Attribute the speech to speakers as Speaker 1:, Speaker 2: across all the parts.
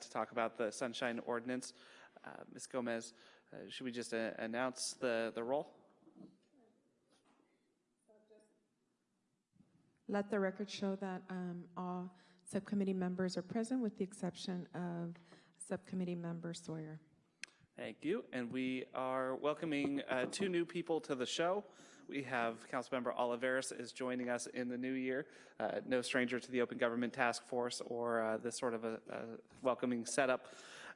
Speaker 1: To talk about the Sunshine Ordinance. Uh, Ms. Gomez, uh, should we just uh, announce the, the roll?
Speaker 2: Let the record show that um, all subcommittee members are present with the exception of Subcommittee Member Sawyer.
Speaker 1: Thank you. And we are welcoming uh, two new people to the show. We have Councilmember Olivares is joining us in the new year. Uh, no stranger to the Open Government Task Force or uh, this sort of a, a welcoming setup.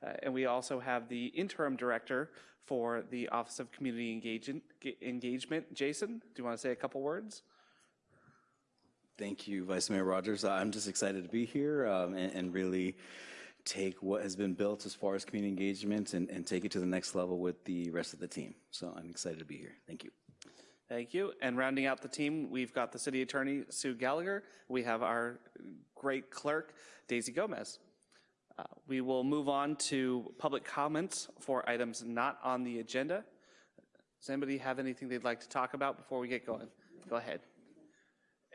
Speaker 1: Uh, and we also have the interim director for the Office of Community Engagement, Engagement. Jason, do you want to say a couple words?
Speaker 3: Thank you, Vice Mayor Rogers. I'm just excited to be here um, and, and, really take what has been built as far as community engagement and, and take it to the next level with the rest of the team. So I'm excited to be here. Thank you.
Speaker 1: Thank you. And rounding out the team, we've got the City Attorney, Sue Gallagher. We have our great clerk, Daisy Gomez. Uh, we will move on to public comments for items not on the agenda. Does anybody have anything they'd like to talk about before we get going? Go ahead.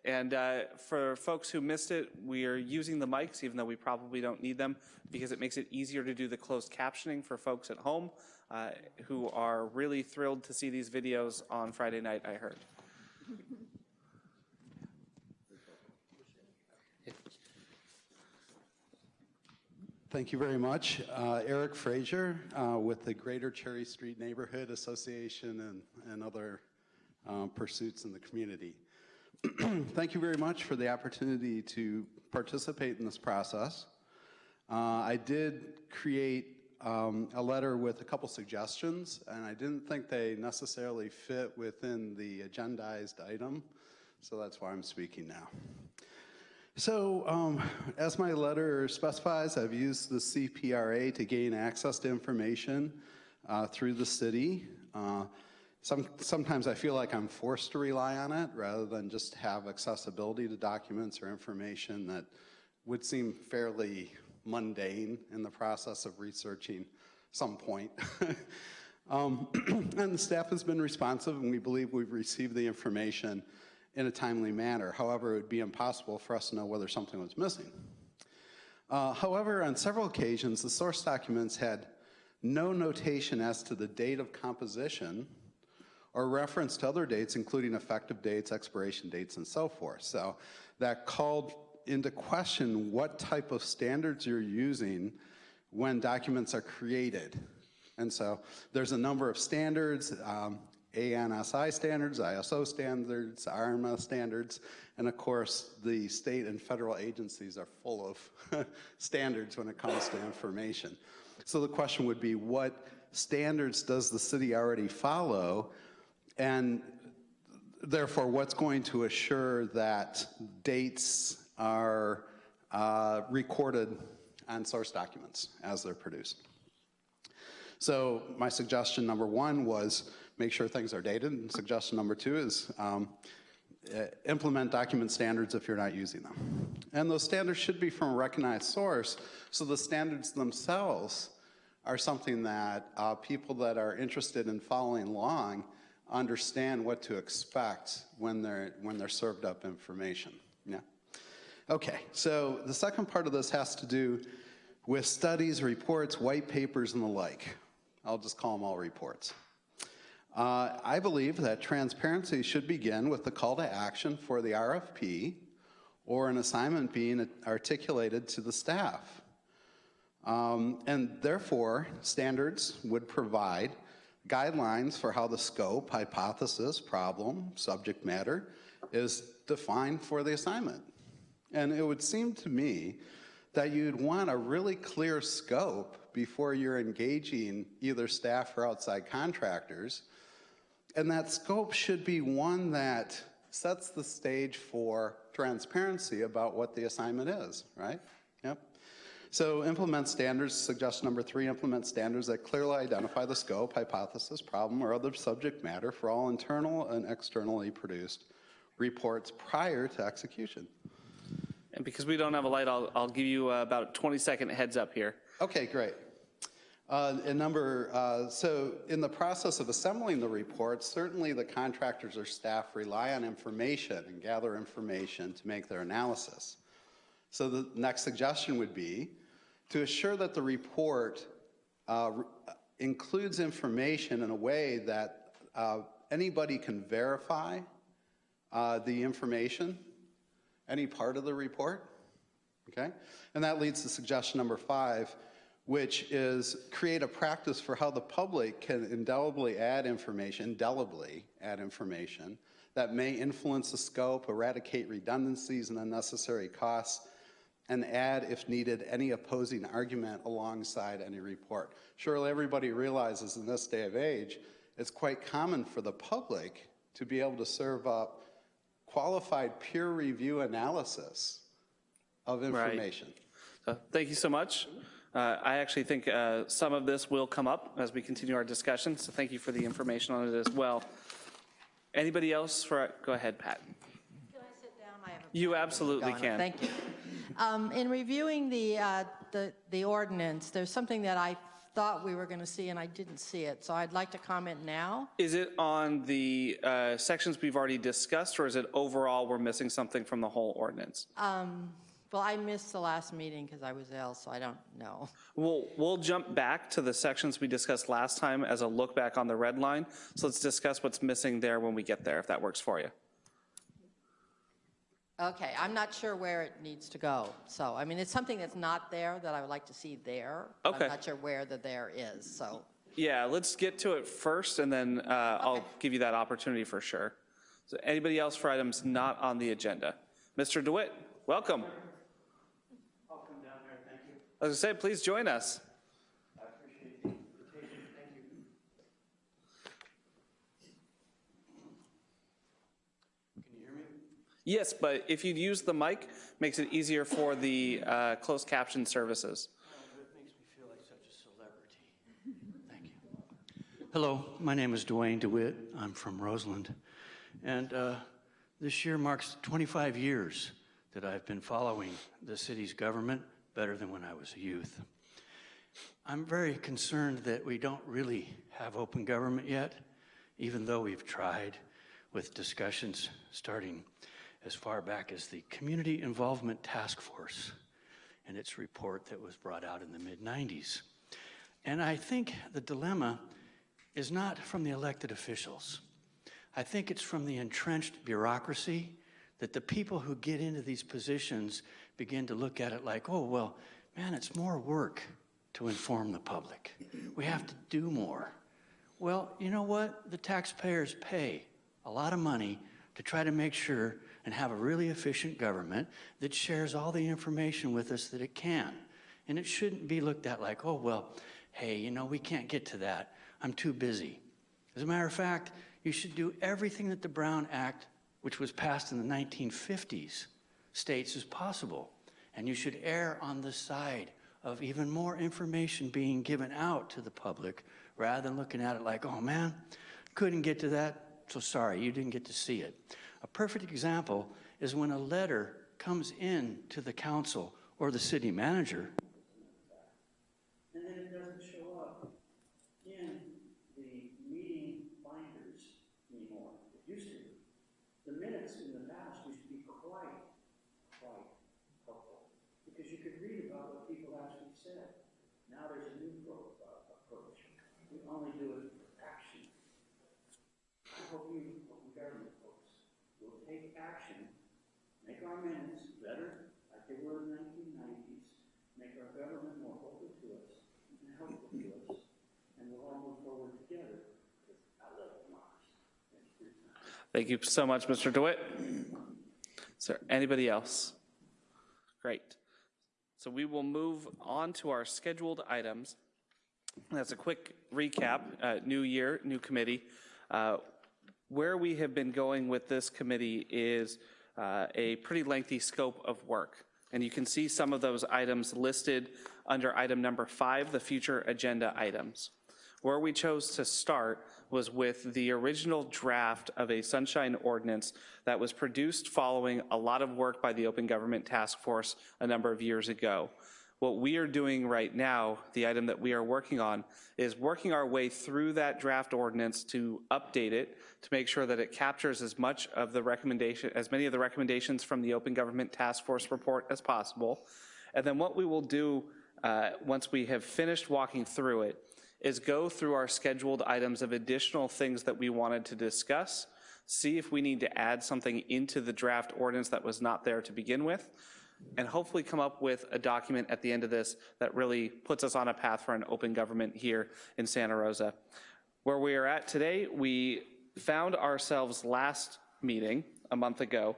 Speaker 1: And uh, for folks who missed it, we are using the mics, even though we probably don't need them, because it makes it easier to do the closed captioning for folks at home uh, who are really thrilled to see these videos on Friday night, I heard.
Speaker 4: Thank you very much. Uh, Eric Frazier uh, with the Greater Cherry Street Neighborhood Association and, and other um, pursuits in the community. Thank you very much for the opportunity to participate in this process. Uh, I did create um, a letter with a couple suggestions, and I didn't think they necessarily fit within the agendized item, so that's why I'm speaking now. So, um, as my letter specifies, I've used the CPRA to gain access to information uh, through the city. Uh, some, sometimes I feel like I'm forced to rely on it rather than just have accessibility to documents or information that would seem fairly mundane in the process of researching some point. um, and the staff has been responsive and we believe we've received the information in a timely manner. However, it would be impossible for us to know whether something was missing. Uh, however, on several occasions, the source documents had no notation as to the date of composition or reference to other dates, including effective dates, expiration dates, and so forth. So that called into question what type of standards you're using when documents are created. And so there's a number of standards, um, ANSI standards, ISO standards, RMS standards, and of course the state and federal agencies are full of standards when it comes to information. So the question would be what standards does the city already follow and therefore, what's going to assure that dates are uh, recorded on source documents as they're produced? So my suggestion number one was make sure things are dated, and suggestion number two is um, uh, implement document standards if you're not using them. And those standards should be from a recognized source, so the standards themselves are something that uh, people that are interested in following along understand what to expect when they're, when they're served up information. Yeah. Okay, so the second part of this has to do with studies, reports, white papers, and the like. I'll just call them all reports. Uh, I believe that transparency should begin with the call to action for the RFP or an assignment being articulated to the staff. Um, and therefore, standards would provide guidelines for how the scope, hypothesis, problem, subject matter is defined for the assignment. And it would seem to me that you'd want a really clear scope before you're engaging either staff or outside contractors. And that scope should be one that sets the stage for transparency about what the assignment is, right? So implement standards, suggestion number three, implement standards that clearly identify the scope, hypothesis, problem, or other subject matter for all internal and externally produced reports prior to execution.
Speaker 1: And because we don't have a light, I'll, I'll give you uh, about a 20 second heads up here.
Speaker 4: Okay, great. Uh, and number, uh, so in the process of assembling the reports, certainly the contractors or staff rely on information and gather information to make their analysis. So the next suggestion would be to assure that the report uh, includes information in a way that uh, anybody can verify uh, the information, any part of the report, okay? And that leads to suggestion number five, which is create a practice for how the public can indelibly add information, indelibly add information that may influence the scope, eradicate redundancies and unnecessary costs, and add, if needed, any opposing argument alongside any report. Surely everybody realizes in this day of age, it's quite common for the public to be able to serve up qualified peer review analysis of information.
Speaker 1: So thank you so much. Uh, I actually think uh, some of this will come up as we continue our discussion, so thank you for the information on it as well. Anybody else for, go ahead, Pat.
Speaker 5: Can I sit down? I have a
Speaker 1: You absolutely
Speaker 5: Donna,
Speaker 1: can.
Speaker 5: Thank you. Um, In reviewing the, uh, the the ordinance, there's something that I thought we were going to see, and I didn't see it, so I'd like to comment now.
Speaker 1: Is it on the uh, sections we've already discussed, or is it overall we're missing something from the whole ordinance?
Speaker 5: Well, I missed the last meeting because I was ill, so I don't know.
Speaker 1: We'll, we'll jump back to the sections we discussed last time as a look back on the red line. So let's discuss what's missing there when we get there, if that works for you.
Speaker 5: Okay, I'm not sure where it needs to go, so, I mean, it's something that's not there that I would like to see there.
Speaker 1: Okay.
Speaker 5: I'm not sure where the there is, so.
Speaker 1: Yeah, let's get to it first, and then uh, I'll give you that opportunity for sure. So anybody else for items not on the agenda? Mr. DeWitt, welcome.
Speaker 6: I'll come down there, thank you.
Speaker 1: As I said, please join us.
Speaker 6: I appreciate the invitation, thank you. Can you hear me?
Speaker 1: Yes, but if you'd use the mic, makes it easier for the uh, closed caption services.
Speaker 6: You. Hello, my name is Dwayne DeWitt. I'm from Roseland. And uh, this year marks 25 years that I've been following the city's government better than when I was a youth. I'm very concerned that we don't really have open government yet, even though we've tried with discussions starting as far back as the Community Involvement Task Force and its report that was brought out in the mid 90s. And I think the dilemma is not from the elected officials. I think it's from the entrenched bureaucracy that the people who get into these positions begin to look at it like, oh, well, man, it's more work to inform the public. We have to do more. Well, you know what? The taxpayers pay a lot of money to try to make sure and have a really efficient government that shares all the information with us that it can. And it shouldn't be looked at like, oh, well, hey, you know, we can't get to that. I'm too busy. As a matter of fact, you should do everything that the Brown Act, which was passed in the 1950s, states is possible. And you should err on the side of even more information being given out to the public rather than looking at it like, oh man, couldn't get to that, so sorry, you didn't get to see it. A perfect example is when a letter comes in to the council or the city manager and then it doesn't show up in the meeting binders anymore. It used to. The minutes in the past used to be quite, quite helpful because you could read about what people actually said. Now there's a new pro- uh, approach. We only do it for action. I hope you, open government folks, will take action, make our minutes better, like they were in the nineteen nineties, make our government more open to us and helpful to us, and we'll all move forward together. Thank you
Speaker 1: so much, Mr. DeWitt. Is there anybody else? Great. So we will move on to our scheduled items. That's a quick recap. Uh, New year, new committee. Uh, Where we have been going with this committee is uh, a pretty lengthy scope of work. And you can see some of those items listed under item number five, the future agenda items. Where we chose to start was with the original draft of a sunshine ordinance that was produced following a lot of work by the Open Government Task Force a number of years ago. What we are doing right now, the item that we are working on, is working our way through that draft ordinance to update it, to make sure that it captures as much of the recommendation, as many of the recommendations from the Open Government Task Force report as possible. And then what we will do uh, once we have finished walking through it, is go through our scheduled items of additional things that we wanted to discuss, see if we need to add something into the draft ordinance that was not there to begin with, and hopefully come up with a document at the end of this that really puts us on a path for an open government here in Santa Rosa. Where we are at today, we found ourselves last meeting, a month ago,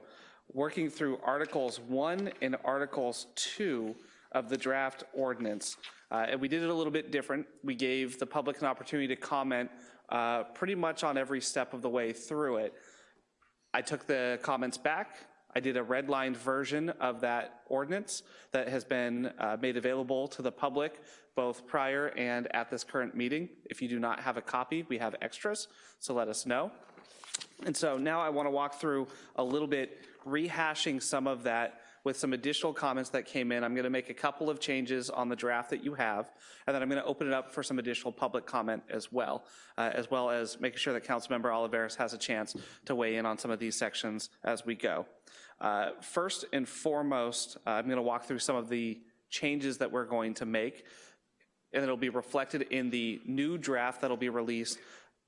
Speaker 1: working through Articles 1 and Articles 2 of the draft ordinance. Uh, And we did it a little bit different. We gave the public an opportunity to comment uh, pretty much on every step of the way through it. I took the comments back. I did a redlined version of that ordinance that has been uh, made available to the public both prior and at this current meeting. If you do not have a copy, we have extras, so let us know. And so now I want to walk through a little bit, rehashing some of that with some additional comments that came in. I'm going to make a couple of changes on the draft that you have, and then I'm going to open it up for some additional public comment as well, uh, as well as making sure that Councilmember Olivares has a chance to weigh in on some of these sections as we go. Uh, First and foremost, uh, I'm going to walk through some of the changes that we're going to make, and it'll be reflected in the new draft that'll be released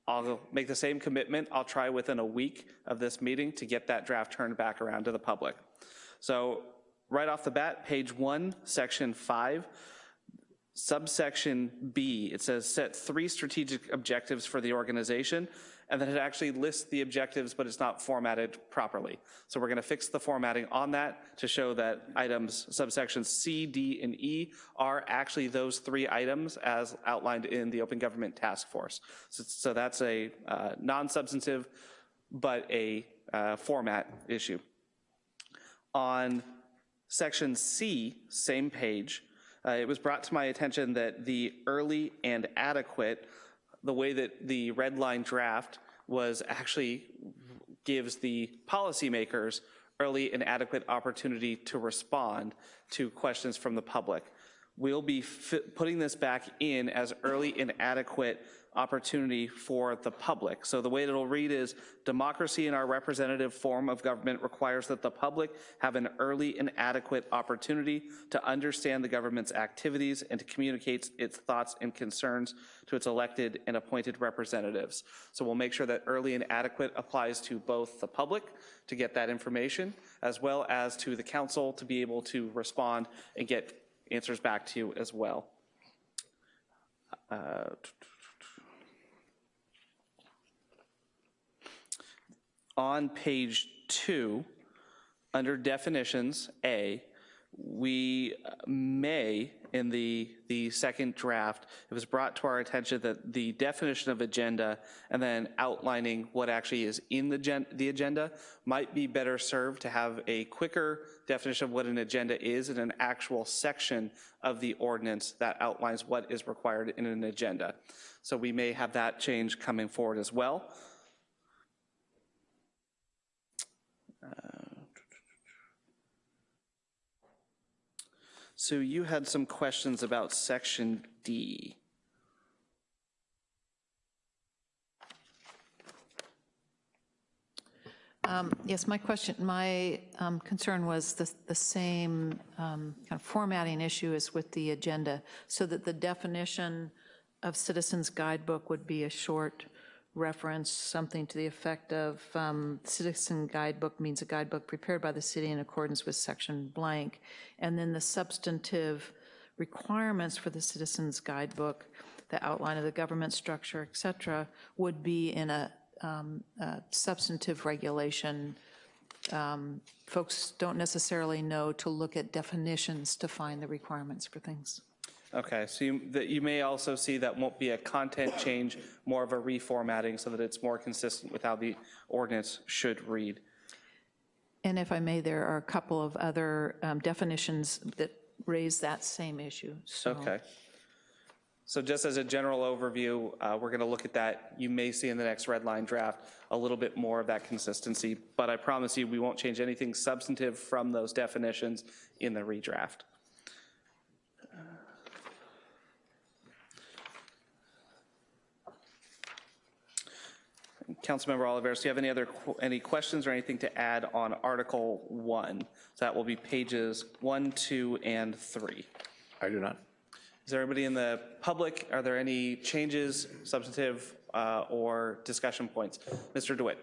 Speaker 1: I'll make the same commitment. I'll try within a week of this meeting to get that draft turned back around to the public. So right off the bat, page one, section five, subsection B, it says set three strategic objectives for the organization, and then it actually lists the objectives, but it's not formatted properly. So we're gonna fix the formatting on that to show that items subsections C, D, and E are actually those three items as outlined in the Open Government Task Force. So, so that's a uh, non-substantive, but a uh, format issue. On section C, same page, uh, it was brought to my attention that the early and adequate, the way that the red line draft was actually gives the policymakers early and adequate opportunity to respond to questions from the public. We'll be putting this back in as early and adequate opportunity for the public. So the way it'll read is, democracy in our representative form of government requires that the public have an early and adequate opportunity to understand the government's activities and to communicate its thoughts and concerns to its elected and appointed representatives. So we'll make sure that early and adequate applies to both the public to get that information, as well as to the council to be able to respond and get answers back to you as well. Uh, on page two, under definitions, A, we uh, may, in the, the second draft, it was brought to our attention that the definition of agenda and then outlining what actually is in the, the agenda might be better served to have a quicker definition of what an agenda is in an actual section of the ordinance that outlines what is required in an agenda. So we may have that change coming forward as well. So you had some questions about section D.
Speaker 7: Um, Yes, my question, my um, concern was the, the same um, kind of formatting issue as with the agenda, so that the definition of Citizens Guidebook would be a short reference, something to the effect of um, Citizen Guidebook means a guidebook prepared by the city in accordance with section blank, and then the substantive requirements for the Citizens Guidebook, the outline of the government structure, et cetera, would be in a um, a substantive regulation. Um, Folks don't necessarily know to look at definitions to find the requirements for things.
Speaker 1: Okay, so you, that you may also see that won't be a content change, more of a reformatting so that it's more consistent with how the ordinance should read.
Speaker 7: And if I may, there are a couple of other um, definitions that raise that same issue, so.
Speaker 1: Okay. So just as a general overview, uh, we're going to look at that. You may see in the next red line draft a little bit more of that consistency, but I promise you, we won't change anything substantive from those definitions in the redraft. Councilmember Olivares, do you have any other, qu- any questions or anything to add on Article 1? So that will be pages 1, 2, and 3.
Speaker 8: I do not.
Speaker 1: Is there anybody in the public? Are there any changes, substantive, uh, or discussion points? Mr. DeWitt?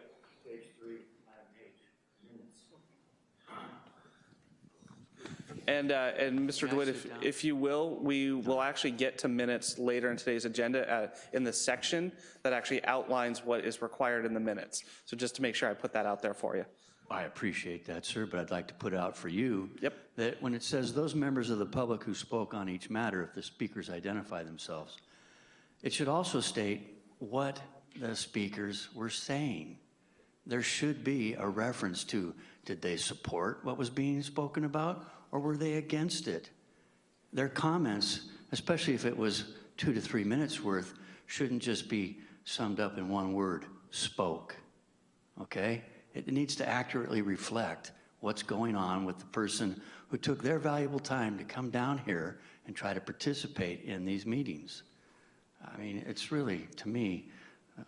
Speaker 1: And, uh, and Mr. DeWitt, if, if you will, we will actually get to minutes later in today's agenda uh, in the section that actually outlines what is required in the minutes. So just to make sure I put that out there for you.
Speaker 6: I appreciate that, sir, but I'd like to put out for you.
Speaker 1: Yep.
Speaker 6: That when it says those members of the public who spoke on each matter, if the speakers identify themselves, it should also state what the speakers were saying. There should be a reference to, did they support what was being spoken about, or were they against it? Their comments, especially if it was two to three minutes worth, shouldn't just be summed up in one word, spoke, okay? It needs to accurately reflect what's going on with the person who took their valuable time to come down here and try to participate in these meetings. I mean, it's really, to me,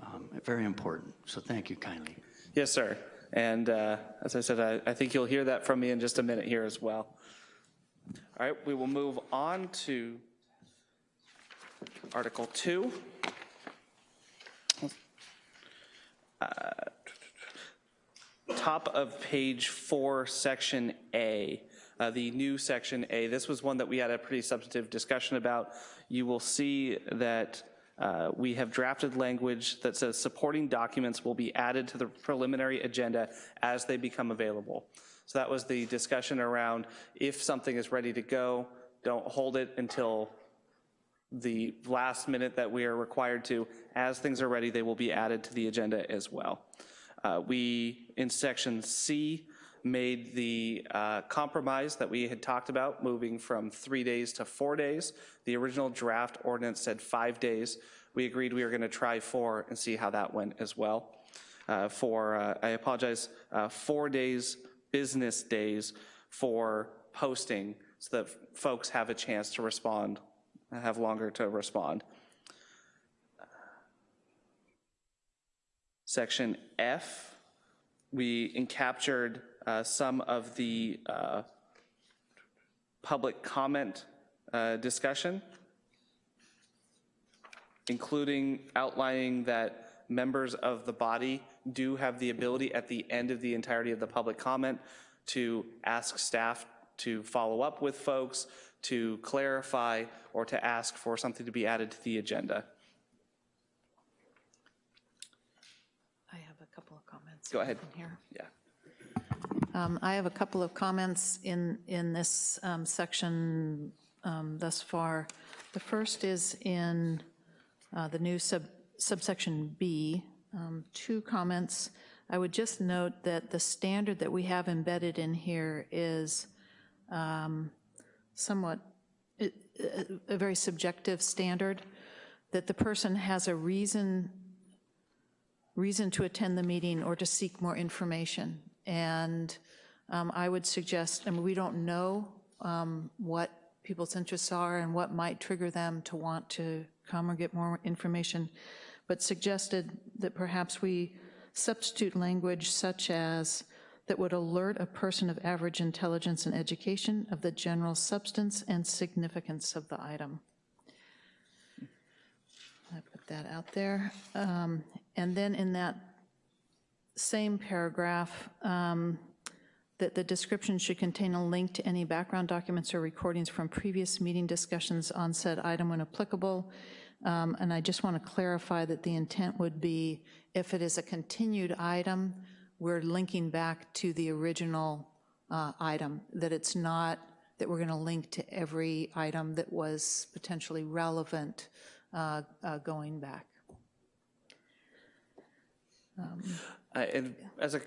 Speaker 6: um, very important. So thank you kindly.
Speaker 1: Yes, sir. And uh, as I said, I, I think you'll hear that from me in just a minute here as well. All right, we will move on to Article 2. Uh, Top of page four, section A, uh, the new section A. This was one that we had a pretty substantive discussion about. You will see that uh, we have drafted language that says supporting documents will be added to the preliminary agenda as they become available. So that was the discussion around if something is ready to go, don't hold it until the last minute that we are required to. As things are ready, they will be added to the agenda as well. Uh, We, in section C, made the uh, compromise that we had talked about, moving from three days to four days. The original draft ordinance said five days. We agreed we were going to try four and see how that went as well. Uh, For, uh, I apologize, uh, four days, business days for posting so that folks have a chance to respond, have longer to respond. Section F, we encaptured uh, some of the uh, public comment uh, discussion, including outlining that members of the body do have the ability at the end of the entirety of the public comment to ask staff to follow up with folks, to clarify, or to ask for something to be added to the agenda.
Speaker 7: I have a couple of comments.
Speaker 1: Go ahead.
Speaker 7: in Here.
Speaker 1: Yeah.
Speaker 7: Um, I have a couple of comments in, in this um, section um, thus far. The first is in uh, the new sub subsection B, um, two comments. I would just note that the standard that we have embedded in here is um, somewhat, a- very subjective standard, that the person has a reason reason to attend the meeting or to seek more information. And um, I would suggest, I mean, we don't know um, what people's interests are and what might trigger them to want to come or get more information, but suggested that perhaps we substitute language such as that would alert a person of average intelligence and education of the general substance and significance of the item. I put that out there. Um, And then in that same paragraph, um, that the description should contain a link to any background documents or recordings from previous meeting discussions on said item when applicable. Um, And I just want to clarify that the intent would be, if it is a continued item, we're linking back to the original uh, item, that it's not that we're going to link to every item that was potentially relevant uh, uh, going back.
Speaker 1: Uh, And as a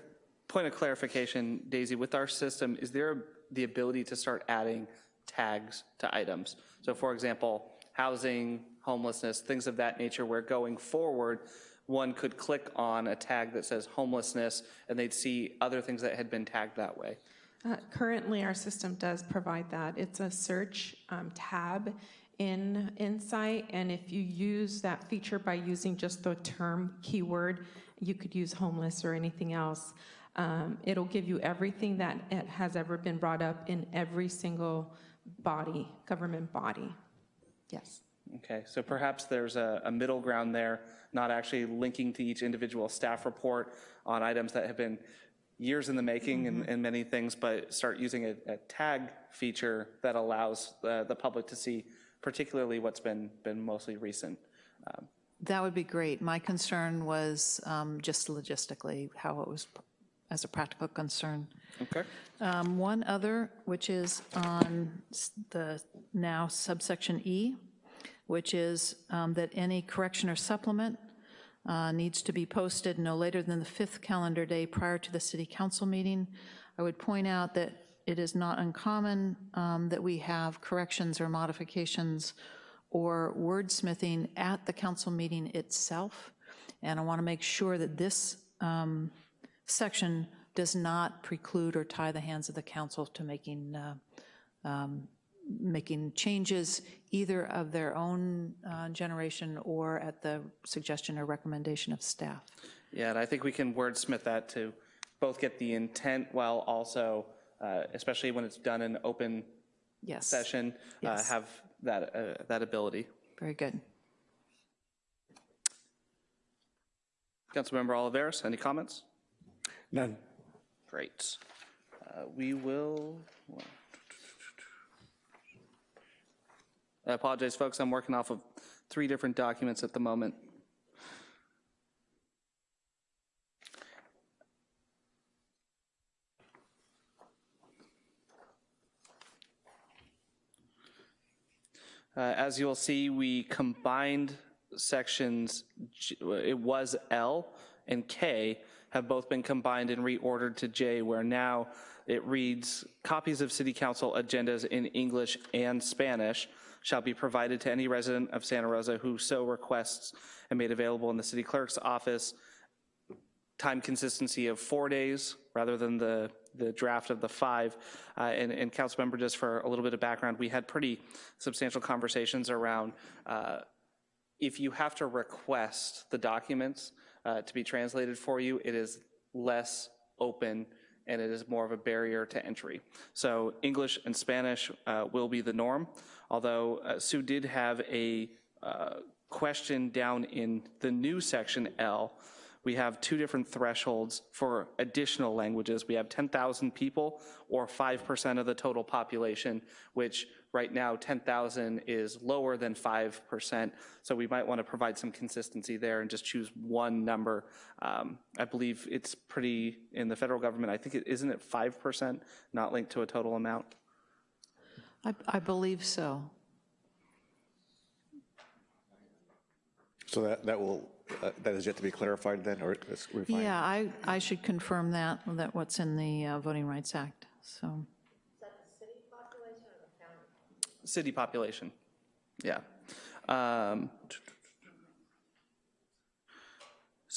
Speaker 1: point of clarification, Daisy, with our system, is there the ability to start adding tags to items? So for example, housing, homelessness, things of that nature, where going forward, one could click on a tag that says homelessness, and they'd see other things that had been tagged that way.
Speaker 2: Uh, Currently, our system does provide that. It's a search um, tab in Insight, and if you use that feature by using just the term keyword, you could use homeless or anything else. Um, It'll give you everything that it has ever been brought up in every single body, government body.
Speaker 5: Yes.
Speaker 1: Okay, so perhaps there's a, a middle ground there, not actually linking to each individual staff report on items that have been years in the making and, and many things, but start using a, a tag feature that allows the, the public to see particularly what's been, been mostly recent.
Speaker 7: That would be great. My concern was um, just logistically, how it was, as a practical concern.
Speaker 1: Okay.
Speaker 7: Um, One other, which is on the now subsection E, which is um, that any correction or supplement uh, needs to be posted no later than the fifth calendar day prior to the city council meeting. I would point out that it is not uncommon um, that we have corrections or modifications or wordsmithing at the council meeting itself. And I want to make sure that this um, section does not preclude or tie the hands of the council to making, uh, um, making changes either of their own uh, generation or at the suggestion or recommendation of staff.
Speaker 1: Yeah, and I think we can wordsmith that to both get the intent while also, uh, especially when it's done in open
Speaker 7: Yes.
Speaker 1: session, uh, have that, uh, that ability.
Speaker 7: Very good.
Speaker 1: Councilmember Olivares, any comments?
Speaker 8: None.
Speaker 1: Great. Uh, We will, I apologize, folks, I'm working off of three different documents at the moment. Uh, As you'll see, we combined sections, it was L and K have both been combined and reordered to J, where now it reads, "Copies of city council agendas in English and Spanish shall be provided to any resident of Santa Rosa who so requests and made available in the city clerk's office time consistency of four days rather than the, the draft of the five. Uh, And, and council member, just for a little bit of background, we had pretty substantial conversations around uh, if you have to request the documents uh, to be translated for you, it is less open and it is more of a barrier to entry. So English and Spanish uh, will be the norm, although uh, Sue did have a uh, question down in the new section L. We have two different thresholds for additional languages. We have 10,000 people or 5% of the total population, which right now 10,000 is lower than 5%. So we might want to provide some consistency there and just choose one number. Um, I believe it's pretty, in the federal government, I think, it isn't it 5%, not linked to a total amount?
Speaker 7: I, I believe so.
Speaker 8: So that, that will, uh, that is yet to be clarified then, or it's refined?
Speaker 7: Yeah, I, I should confirm that, that what's in the uh, Voting Rights Act, so.
Speaker 1: City population, yeah. Um,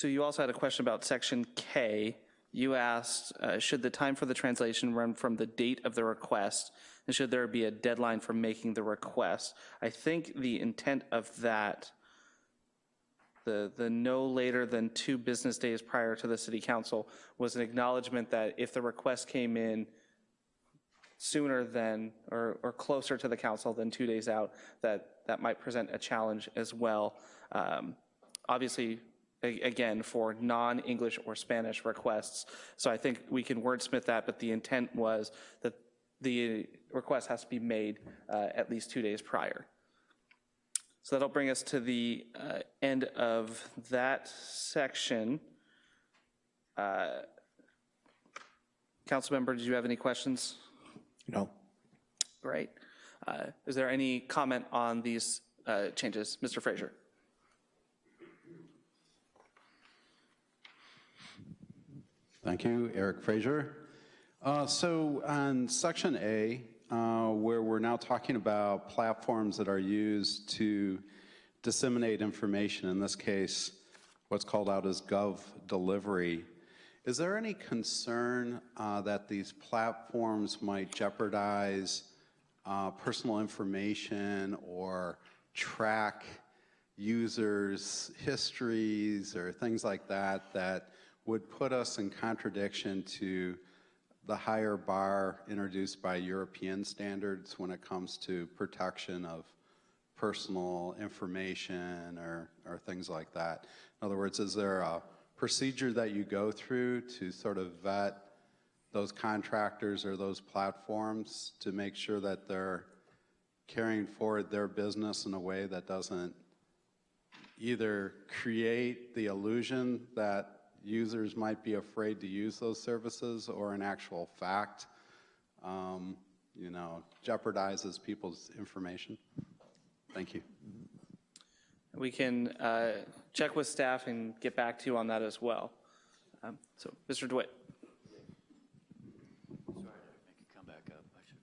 Speaker 1: So you also had a question about section K. You asked, uh, should the time for the translation run from the date of the request? And should there be a deadline for making the request? I think the intent of that, the, the no later than two business days prior to the city council was an acknowledgement that if the request came in sooner than, or, or closer to the council than two days out, that that might present a challenge as well. Um, Obviously, again, for non-English or Spanish requests. So I think we can wordsmith that, but the intent was that the request has to be made uh, at least two days prior. So that'll bring us to the uh, end of that section. Uh, Councilmember, did you have any questions?
Speaker 8: No.
Speaker 1: Great. Uh, Is there any comment on these uh, changes? Mr. Frazier?
Speaker 4: Thank you, Eric Frazier. Uh, So on section A, uh, where we're now talking about platforms that are used to disseminate information, in this case, what's called out as gov delivery, is there any concern uh, that these platforms might jeopardize uh, personal information or track users' histories or things like that that would put us in contradiction to the higher bar introduced by European standards when it comes to protection of personal information or, or things like that. In other words, is there a procedure that you go through to sort of vet those contractors or those platforms to make sure that they're carrying forward their business in a way that doesn't either create the illusion that users might be afraid to use those services or in actual fact, um, you know, jeopardizes people's information? Thank you.
Speaker 1: We can uh, check with staff and get back to you on that as well. Um, So, Mr. DeWitt?
Speaker 6: Come back up, I should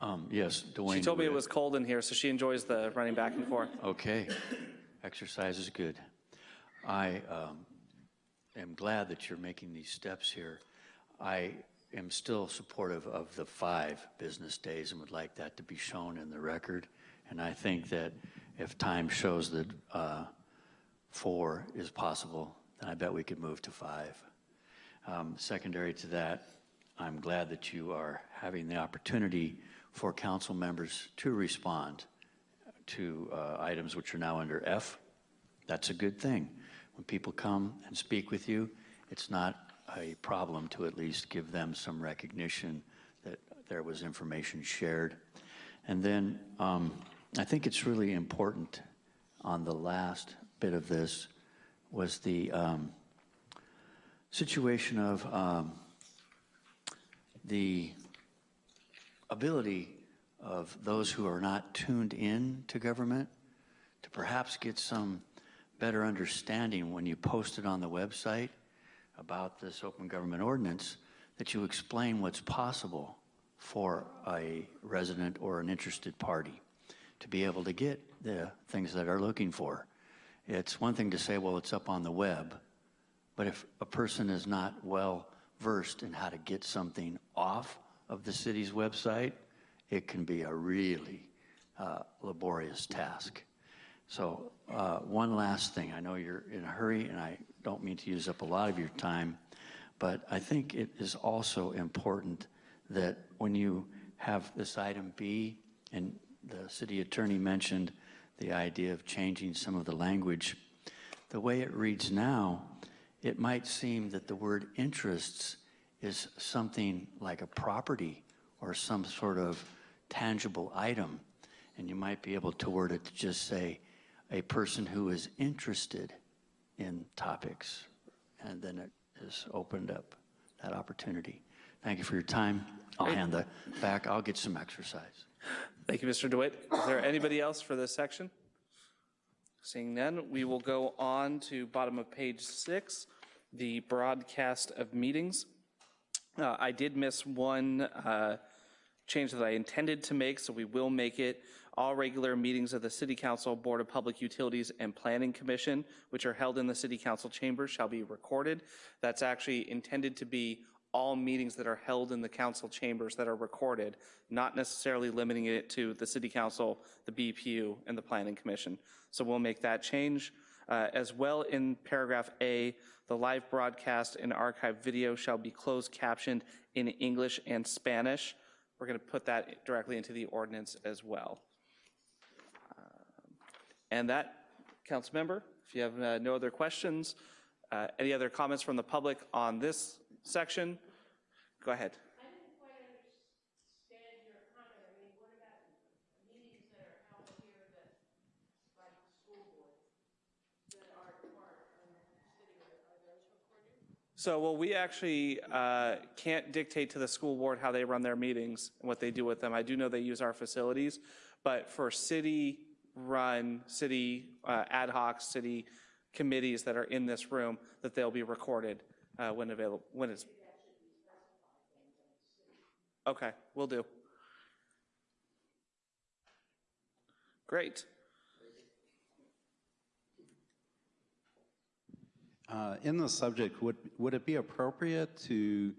Speaker 6: have. Um, Yes, Dwayne.
Speaker 1: She told me it was cold in here, so she enjoys the running back and forth.
Speaker 6: Okay, exercise is good. I um, am glad that you're making these steps here. I am still supportive of the five business days and would like that to be shown in the record. And I think that if time shows that uh, four is possible, then I bet we could move to five. Um, Secondary to that, I'm glad that you are having the opportunity for council members to respond to uh, items which are now under F. That's a good thing. When people come and speak with you, it's not a problem to at least give them some recognition that there was information shared. And then um, I think it's really important on the last bit of this was the um, situation of um, the ability of those who are not tuned in to government to perhaps get some better understanding when you post it on the website about this open government ordinance, that you explain what's possible for a resident or an interested party to be able to get the things that are looking for. It's one thing to say, well, it's up on the web, but if a person is not well versed in how to get something off of the city's website, it can be a really uh, laborious task. So uh, one last thing, I know you're in a hurry and I don't mean to use up a lot of your time, but I think it is also important that when you have this item B, and the city attorney mentioned the idea of changing some of the language, the way it reads now, it might seem that the word interests is something like a property or some sort of tangible item. And you might be able to word it to just say, a person who is interested in topics. And then it has opened up that opportunity. Thank you for your time. I'll hand the back, I'll get some exercise.
Speaker 1: Thank you, Mr. DeWitt. Is there anybody else for this section? Seeing none, we will go on to bottom of page six, the broadcast of meetings. Uh, I did miss one uh, change that I intended to make, so we will make it. All regular meetings of the City Council, Board of Public Utilities, and Planning Commission, which are held in the City Council chambers, shall be recorded. That's actually intended to be all meetings that are held in the council chambers that are recorded, not necessarily limiting it to the City Council, the BPU, and the Planning Commission. So we'll make that change. Uh, As well, in paragraph A, the live broadcast and archive video shall be closed captioned in English and Spanish. We're going to put that directly into the ordinance as well. And that, council member, if you have uh, no other questions, uh, any other comments from the public on this section, go ahead. So, well, we actually uh, can't dictate to the school board how they run their meetings and what they do with them. I do know they use our facilities, but for city-run, city uh, ad hoc, city committees that are in this room, that they'll be recorded uh, when available, when it's. Okay, we will do. Great.
Speaker 4: Uh, In the subject, would, would it be appropriate to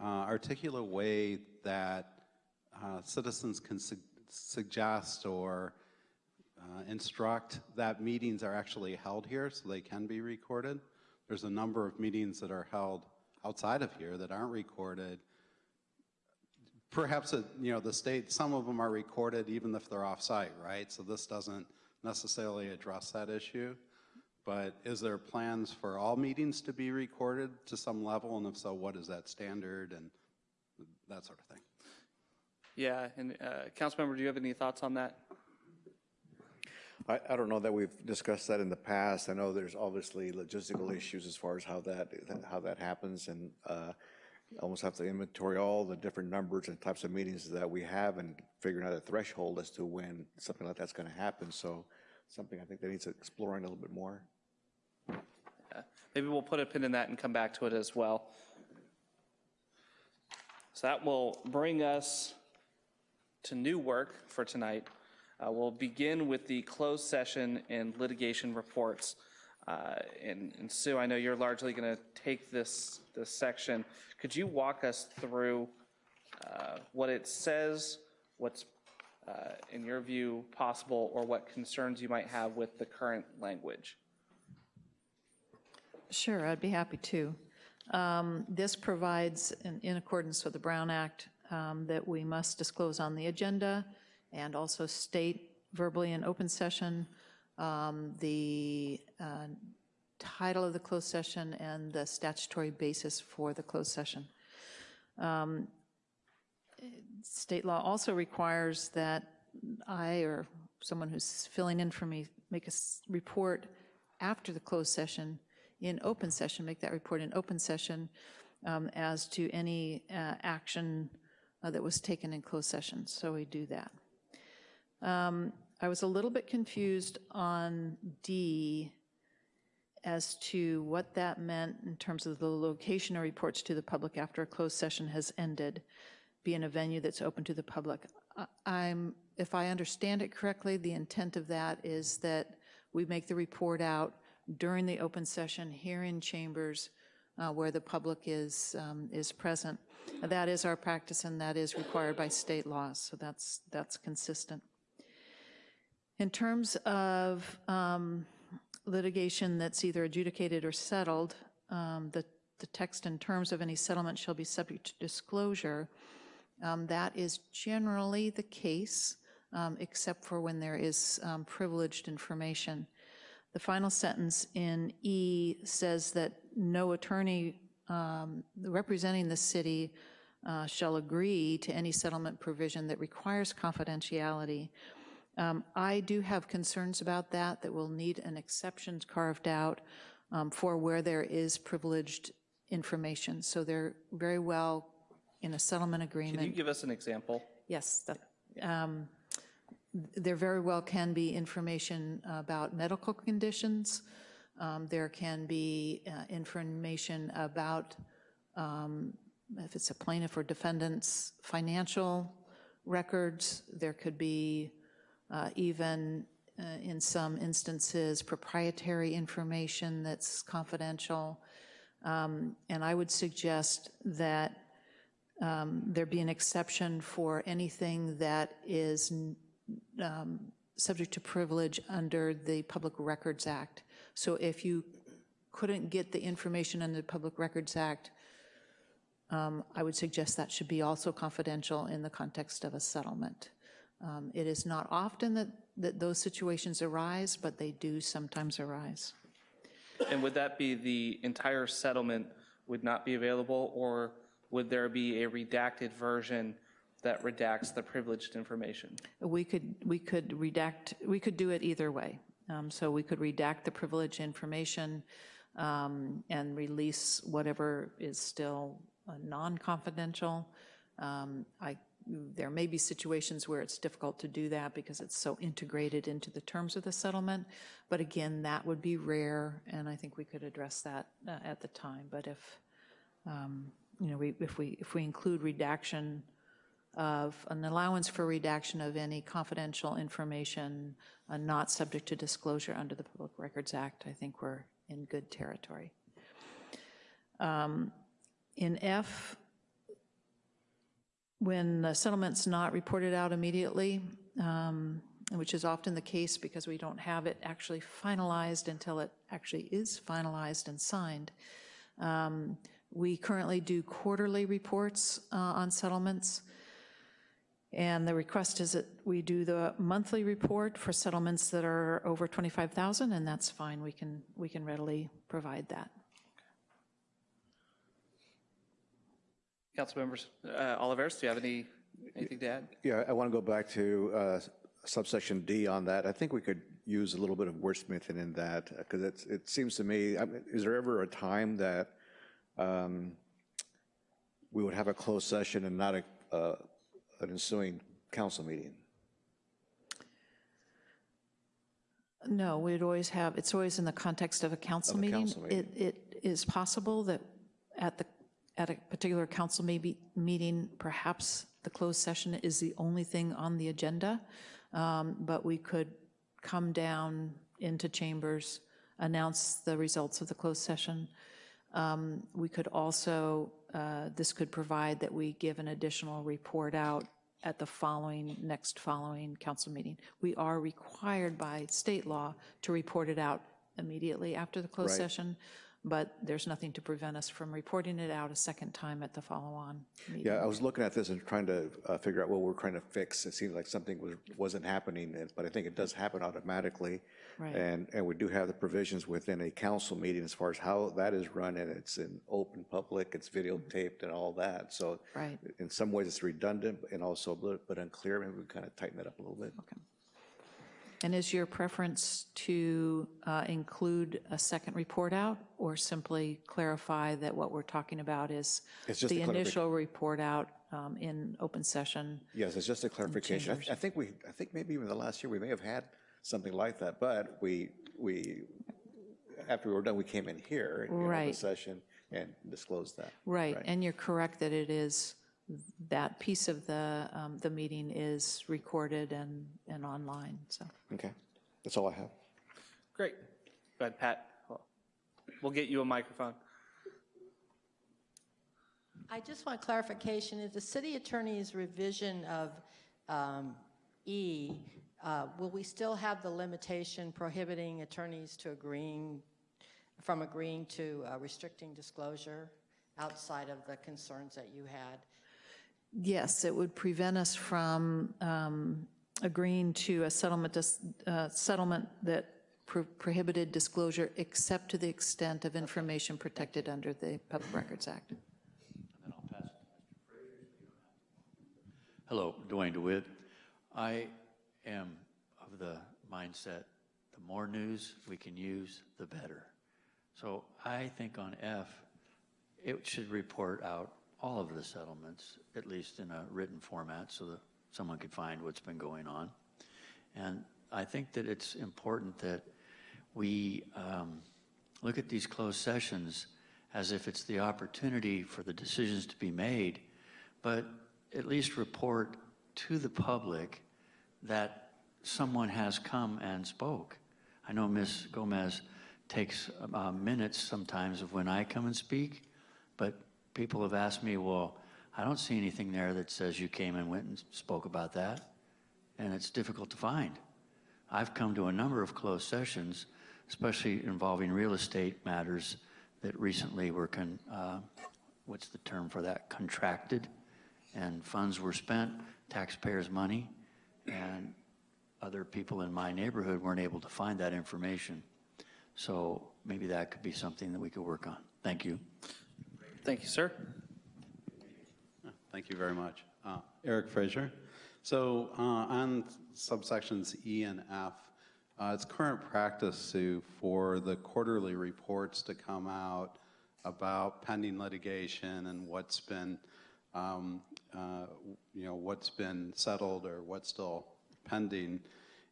Speaker 4: uh, articulate a way that uh, citizens can su- suggest or uh, instruct that meetings are actually held here so they can be recorded? There's a number of meetings that are held outside of here that aren't recorded perhaps, it- you know, the state, some of them are recorded even if they're off-site, right? So this doesn't necessarily address that issue. But is there plans for all meetings to be recorded to some level? And if so, what is that standard and that sort of thing?
Speaker 1: Yeah, and uh, Councilmember, do you have any thoughts on that?
Speaker 8: I, I don't know that we've discussed that in the past. I know there's obviously logistical issues as far as how that, how that happens, and uh, almost have to inventory all the different numbers and types of meetings that we have and figuring out a threshold as to when something like that's going to happen. So something I think that needs exploring a little bit more.
Speaker 1: Yeah. Maybe we'll put a pin in that and come back to it as well. So that will bring us to new work for tonight. Uh, We'll begin with the closed session and litigation reports. Uh, And and Sue, I know you're largely going to take this, this section. Could you walk us through uh, what it says, what's, uh, in your view, possible, or what concerns you might have with the current language?
Speaker 7: Sure, I'd be happy to. Um, This provides, in in accordance with the Brown Act, um, that we must disclose on the agenda and also state verbally in open session um, the uh, title of the closed session and the statutory basis for the closed session. Um, State law also requires that I or someone who's filling in for me make a report after the closed session in open session, make that report in open session um, as to any uh, action uh, that was taken in closed session. So we do that. Um, I was a little bit confused on D as to what that meant in terms of the location of reports to the public after a closed session has ended, be in a venue that's open to the public. I'm, if I understand it correctly, the intent of that is that we make the report out during the open session here in chambers uh, where the public is, um, is present. That is our practice and that is required by state laws, so that's, that's consistent. In terms of um, litigation that's either adjudicated or settled, um, the, the text and terms of any settlement shall be subject to disclosure. Um, That is generally the case, um, except for when there is um, privileged information. The final sentence in E says that no attorney um, representing the city uh, shall agree to any settlement provision that requires confidentiality. Um, I do have concerns about that, that we'll need an exception carved out um, for where there is privileged information. So they're very well in a settlement agreement.
Speaker 1: Can you give us an example?
Speaker 7: Yes, that, um, there very well can be information about medical conditions. Um, There can be uh, information about, um, if it's a plaintiff or defendant's financial records. There could be even, uh, in some instances, proprietary information that's confidential. Um, And I would suggest that um, there be an exception for anything that is um, subject to privilege under the Public Records Act. So if you couldn't get the information under the Public Records Act, um, I would suggest that should be also confidential in the context of a settlement. Um, It is not often that, that those situations arise, but they do sometimes arise.
Speaker 1: And would that be the entire settlement would not be available, or would there be a redacted version that redacts the privileged information?
Speaker 7: We could, we could redact, we could do it either way. Um, So we could redact the privileged information um, and release whatever is still uh, non-confidential. Um, I, there may be situations where it's difficult to do that because it's so integrated into the terms of the settlement. But again, that would be rare, and I think we could address that uh, at the time. But if, um, you know, we, if we, if we include redaction of, an allowance for redaction of any confidential information uh, not subject to disclosure under the Public Records Act, I think we're in good territory. Um, In F, when the settlement's not reported out immediately, um, which is often the case because we don't have it actually finalized until it actually is finalized and signed, um, we currently do quarterly reports uh, on settlements. And the request is that we do the monthly report for settlements that are over 25,000, and that's fine. We can, we can readily provide that.
Speaker 1: Council members, uh, Olivares, do you have any, anything to add?
Speaker 8: Yeah, I want to go back to uh, subsection D on that. I think we could use a little bit of wordsmithing in that, because it's, it seems to me, I mean, is there ever a time that um, we would have a closed session and not a, uh, an ensuing council meeting?
Speaker 7: No, we'd always have, it's always in the context of a council
Speaker 8: Of a
Speaker 7: meeting.
Speaker 8: council meeting.
Speaker 7: It, it is possible that at the, at a particular council maybe, meeting, perhaps the closed session is the only thing on the agenda, Um, but we could come down into chambers, announce the results of the closed session. Um, We could also, uh, this could provide that we give an additional report out at the following, next following council meeting. We are required by state law to report it out immediately after the closed
Speaker 8: Right.
Speaker 7: session, but there's nothing to prevent us from reporting it out a second time at the follow-on meeting.
Speaker 8: Yeah, I was looking at this and trying to uh, figure out what we're trying to fix. It seems like something was, wasn't happening, but I think it does happen automatically.
Speaker 7: Right.
Speaker 8: And, and we do have the provisions within a council meeting as far as how that is run, and it's in open public, it's videotaped and all that. So
Speaker 7: Right.
Speaker 8: in some ways, it's redundant and also a little bit unclear. Maybe we kind of tighten that up a little bit.
Speaker 7: And is your preference to uh, include a second report out, or simply clarify that what we're talking about is
Speaker 8: It's just
Speaker 7: the
Speaker 8: a
Speaker 7: initial report out um, in open session?
Speaker 8: Yes, it's just a clarification. I- I think we, I think maybe even the last year, we may have had something like that, but we, we, after we were done, we came in here in open
Speaker 7: Right.
Speaker 8: session and disclosed that.
Speaker 7: Right, and you're correct that it is, that piece of the, um, the meeting is recorded and, and online, so.
Speaker 8: Okay, that's all I have.
Speaker 1: Great. Go ahead, Pat. We'll get you a microphone.
Speaker 5: I just want clarification, is the city attorney's revision of um, E, uh, will we still have the limitation prohibiting attorneys to agreeing, from agreeing to uh, restricting disclosure outside of the concerns that you had?
Speaker 7: Yes, it would prevent us from um, agreeing to a settlement, uh, settlement that pro- prohibited disclosure except to the extent of information protected under the Public Records Act.
Speaker 6: Hello, Dwayne DeWitt. I am of the mindset, the more news we can use, the better. So I think on F, it should report out all of the settlements, at least in a written format, so that someone could find what's been going on. And I think that it's important that we um, look at these closed sessions as if it's the opportunity for the decisions to be made, but at least report to the public that someone has come and spoke. I know Ms. Gomez takes uh, minutes sometimes of when I come and speak, but people have asked me, well, I don't see anything there that says you came and went and spoke about that, and it's difficult to find. I've come to a number of closed sessions, especially involving real estate matters that recently were, con, uh, what's the term for that, contracted, and funds were spent, taxpayers' money, and other people in my neighborhood weren't able to find that information. So maybe that could be something that we could work on. Thank you.
Speaker 1: Thank you, sir.
Speaker 4: Thank you very much. Uh, Eric Fraser. So uh, on subsections E and F, uh, it's current practice to, for the quarterly reports to come out about pending litigation and what's been, um, uh, you know, what's been settled or what's still pending.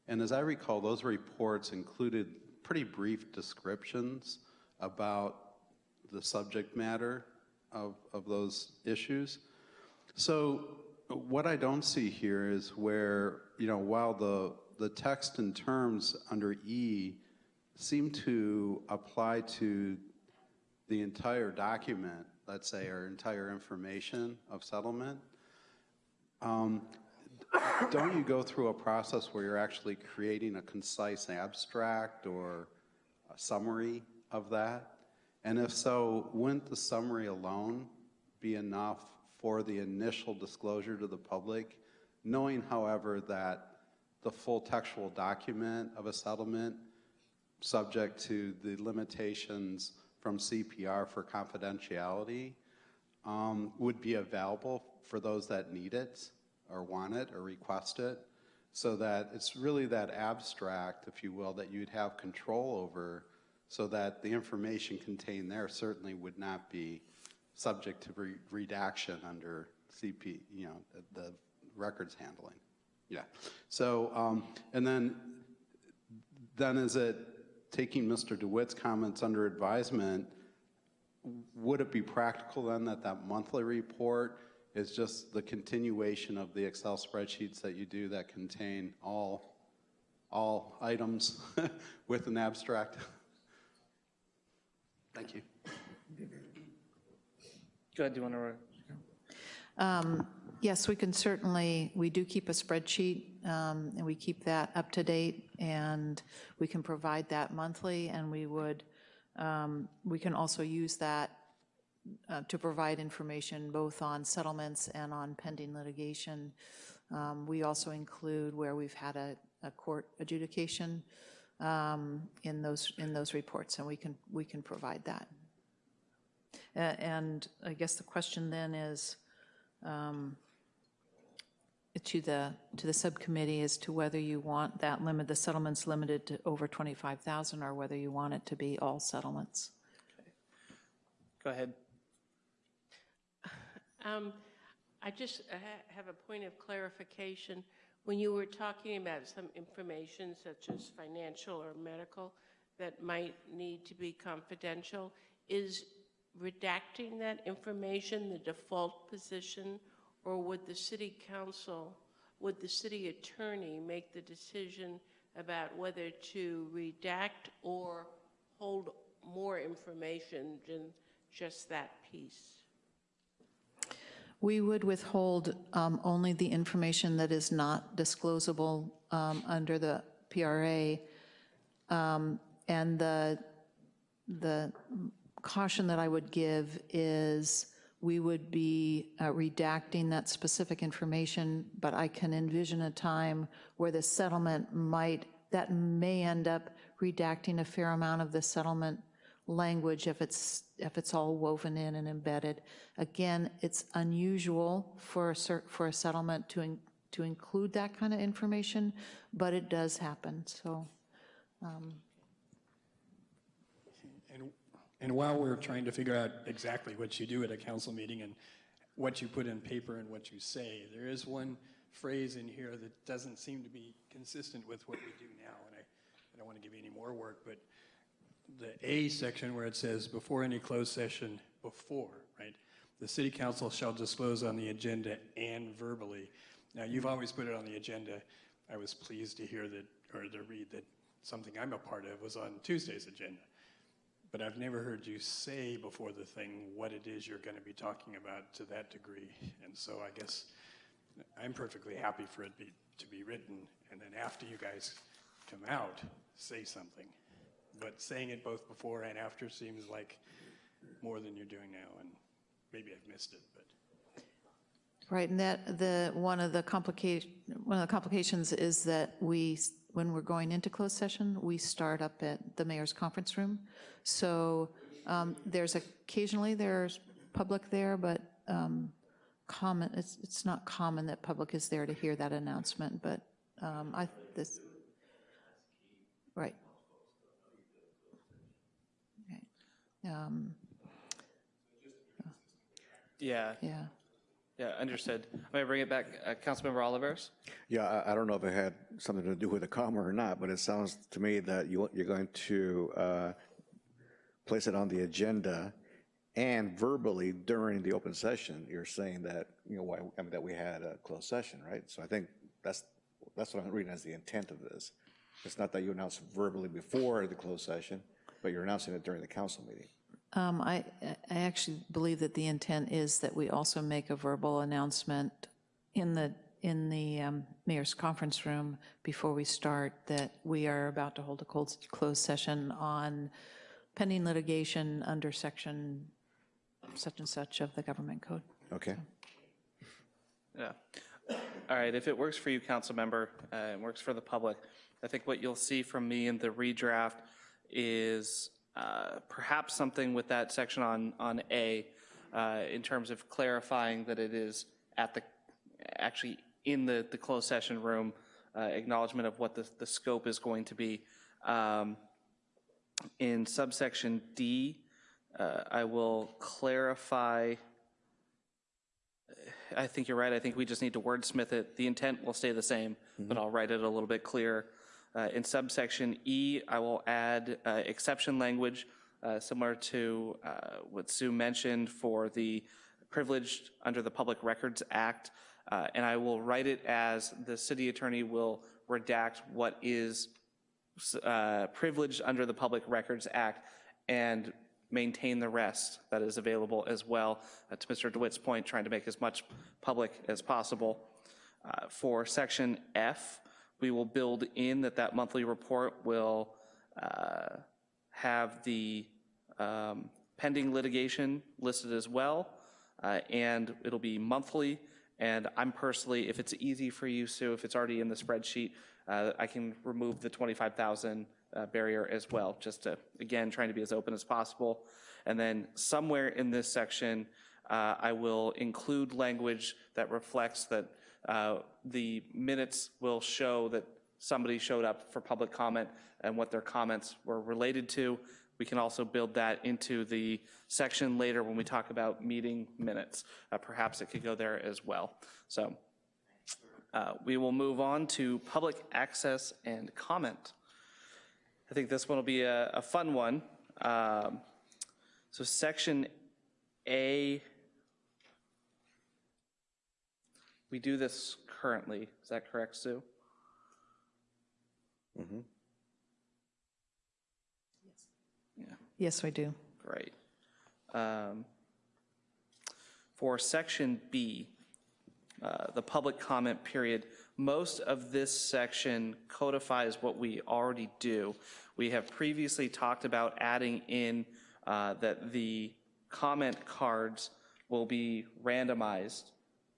Speaker 4: And as I recall, those reports included pretty brief descriptions about the subject matter of, of those issues. So what I don't see here is where, you know, while the, the text and terms under E seem to apply to the entire document, let's say, or entire information of settlement, um, don't you go through a process where you're actually creating a concise abstract or a summary of that? And if so, wouldn't the summary alone be enough for the initial disclosure to the public knowing, however, that the full textual document of a settlement, subject to the limitations from CPR for confidentiality, um, would be available for those that need it or want it or request it, so that it's really that abstract, if you will, that you'd have control over, so that the information contained there certainly would not be subject to re- redaction under CP, you know, the- records handling. Yeah. So, um, and then, then is it, taking Mr. DeWitt's comments under advisement, would it be practical then that that monthly report is just the continuation of the Excel spreadsheets that you do that contain all, all items with an abstract? Thank you.
Speaker 1: Go ahead, do you want to?
Speaker 7: Um, Yes, we can certainly, we do keep a spreadsheet, um, and we keep that up to date, and we can provide that monthly, and we would, um, we can also use that uh, to provide information both on settlements and on pending litigation. Um, We also include where we've had a, a court adjudication um, in those, in those reports, and we can, we can provide that. A- And I guess the question then is, um, to the, to the subcommittee as to whether you want that limit, the settlements limited to over 25,000, or whether you want it to be all settlements. Okay.
Speaker 1: Go ahead.
Speaker 9: Um, I just uh, ha- have a point of clarification. When you were talking about some information such as financial or medical that might need to be confidential, is redacting that information the default position? Or would the city council, would the city attorney make the decision about whether to redact or hold more information than just that piece?
Speaker 7: We would withhold um, only the information that is not disclosable um, under the PRA. Um, And the, the caution that I would give is we would be uh, redacting that specific information, but I can envision a time where the settlement might, that may end up redacting a fair amount of the settlement language if it's, if it's all woven in and embedded. Again, it's unusual for a, for a settlement to, in- to include that kind of information, but it does happen, so. Um.
Speaker 10: And, and while we're trying to figure out exactly what you do at a council meeting and what you put in paper and what you say, there is one phrase in here that doesn't seem to be consistent with what we do now, and I, I don't want to give you any more work, but the A section where it says, before any closed session, before, right? The city council shall disclose on the agenda and verbally. Now, you've always put it on the agenda. I was pleased to hear that, or to read that something I'm a part of was on Tuesday's agenda. But I've never heard you say before the thing what it is you're going to be talking about to that degree. And so I guess I'm perfectly happy for it be, to be written, and then after you guys come out, say something. But saying it both before and after seems like more than you're doing now, and maybe I've missed it, but.
Speaker 7: Right, and that, the, one of the complication, one of the complications is that we, when we're going into closed session, we start up at the mayor's conference room. So um, there's occasionally, there's public there, but um, common, it's, it's not common that public is there to hear that announcement, but um, I, this, right. Okay. Um,
Speaker 1: Yeah,
Speaker 7: Yeah.
Speaker 1: yeah, understood. May I bring it back, uh, Councilmember Olivares?
Speaker 8: Yeah, I, I don't know if it had something to do with the comma or not, but it sounds to me that you, you're going to uh, place it on the agenda and verbally during the open session, you're saying that, you know, why, I mean, that we had a closed session, right? So I think that's, that's what I'm reading as the intent of this. It's not that you announce verbally before the closed session, but you're announcing it during the council meeting.
Speaker 7: Um, I, I actually believe that the intent is that we also make a verbal announcement in the, in the um, mayor's conference room before we start that we are about to hold a cold, closed session on pending litigation under section such and such of the government code.
Speaker 8: Okay?
Speaker 1: Yeah. All right, if it works for you, council member, uh, and works for the public, I think what you'll see from me in the redraft is uh, perhaps something with that section on, on A, uh, in terms of clarifying that it is at the, actually in the, the closed session room, uh, acknowledgement of what the, the scope is going to be. Um, In subsection D, uh, I will clarify I think you're right. I think we just need to wordsmith it. The intent will stay the same, but I'll write it a little bit clearer. Uh, In subsection E, I will add uh, exception language, uh, similar to uh, what Sue mentioned for the privileged under the Public Records Act. Uh, And I will write it as the city attorney will redact what is privileged under the Public Records Act and maintain the rest that is available as well. Uh, To Mr. DeWitt's point, trying to make as much public as possible. Uh, For section F, we will build in that that monthly report will uh, have the um, pending litigation listed as well, uh, and it'll be monthly. And I'm personally, if it's easy for you, Sue, if it's already in the spreadsheet, uh, I can remove the 25,000 uh, barrier as well, just to, again, trying to be as open as possible. And then somewhere in this section, uh, I will include language that reflects that uh, the minutes will show that somebody showed up for public comment and what their comments were related to. We can also build that into the section later when we talk about meeting minutes. Uh, Perhaps it could go there as well. So uh, we will move on to public access and comment. I think this one will be a, a fun one. Um, so section A, we do this currently. Is that correct, Sue?
Speaker 7: Yes, I do.
Speaker 1: Great. Um, For section B, uh, the public comment period, most of this section codifies what we already do. We have previously talked about adding in uh, that the comment cards will be randomized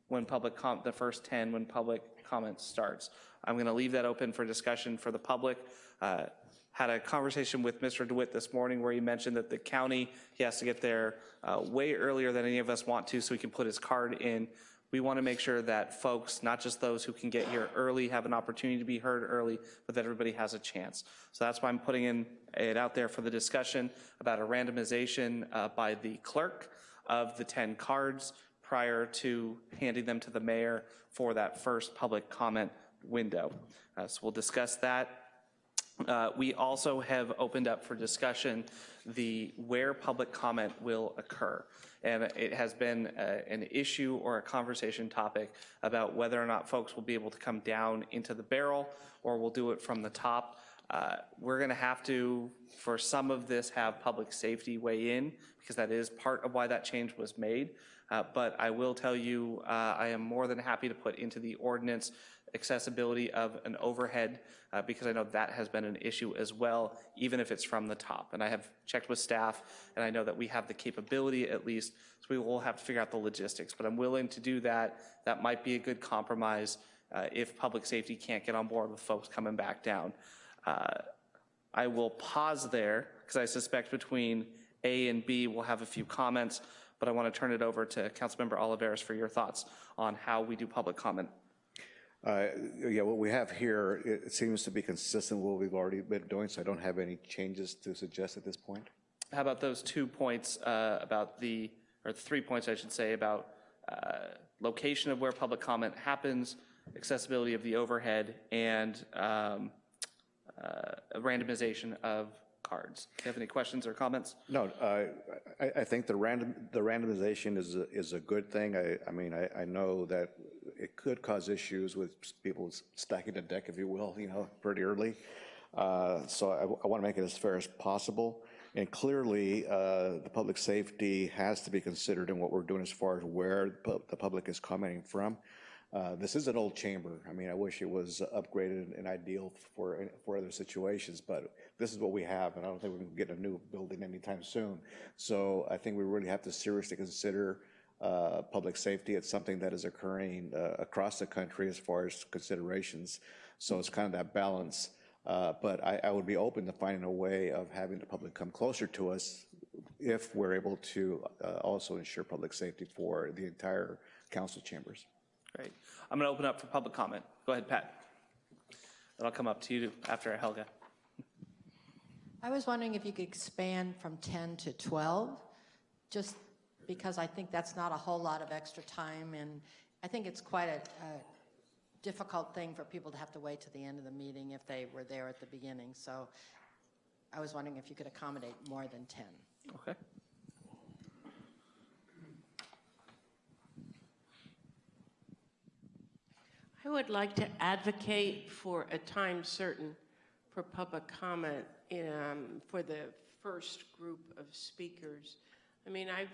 Speaker 1: when public com, the first 10 when public comment starts. I'm going to leave that open for discussion for the public. Uh, Had a conversation with Mr. DeWitt this morning where he mentioned that the county, he has to get there uh, way earlier than any of us want to so he can put his card in. We want to make sure that folks, not just those who can get here early, have an opportunity to be heard early, but that everybody has a chance. So that's why I'm putting in it out there for the discussion about a randomization uh, by the clerk of the 10 cards prior to handing them to the mayor for that first public comment window. Uh, So we'll discuss that. Uh, We also have opened up for discussion the where public comment will occur. And it has been uh, an issue or a conversation topic about whether or not folks will be able to come down into the barrel or we'll do it from the top. Uh, We're going to have to, for some of this, have public safety weigh in because that is part of why that change was made. Uh, But I will tell you, uh, I am more than happy to put into the ordinance accessibility of an overhead, uh, because I know that has been an issue as well, even if it's from the top. And I have checked with staff, and I know that we have the capability at least, so we will have to figure out the logistics. But I'm willing to do that. That might be a good compromise uh, if public safety can't get on board with folks coming back down. Uh, I will pause there, because I suspect between A and B, we'll have a few comments, but I want to turn it over to Councilmember Olivares for your thoughts on how we do public comment.
Speaker 8: Uh, Yeah, what we have here, it it seems to be consistent with what we've already been doing, so I don't have any changes to suggest at this point.
Speaker 1: How about those two points uh, about the, or three points, I should say, about uh, location of where public comment happens, accessibility of the overhead, and um, uh, randomization of cards? Do you have any questions or comments?
Speaker 8: No, uh, I, I think the random, the randomization is, a- is a good thing. I, I mean, I, I know that it could cause issues with people stacking the deck, if you will, you know, pretty early. Uh, So I, I want to make it as fair as possible. And clearly, uh, the public safety has to be considered in what we're doing as far as where the the public is commenting from. Uh, This is an old chamber. I mean, I wish it was upgraded and ideal for, for other situations, but this is what we have, and I don't think we can get a new building anytime soon. So I think we really have to seriously consider uh, public safety. It's something that is occurring uh, across the country as far as considerations. So it's kind of that balance. Uh, But I, I would be open to finding a way of having the public come closer to us if we're able to uh, also ensure public safety for the entire council chambers.
Speaker 1: Great. I'm going to open up for public comment. Go ahead, Pat. And I'll come up to you after Helga.
Speaker 5: I was wondering if you could expand from 10 to 12, just because I think that's not a whole lot of extra time, and I think it's quite a, a difficult thing for people to have to wait to the end of the meeting if they were there at the beginning. So I was wondering if you could accommodate more than 10.
Speaker 1: Okay.
Speaker 9: I would like to advocate for a time certain for public comment um, for the first group of speakers. I mean, I've,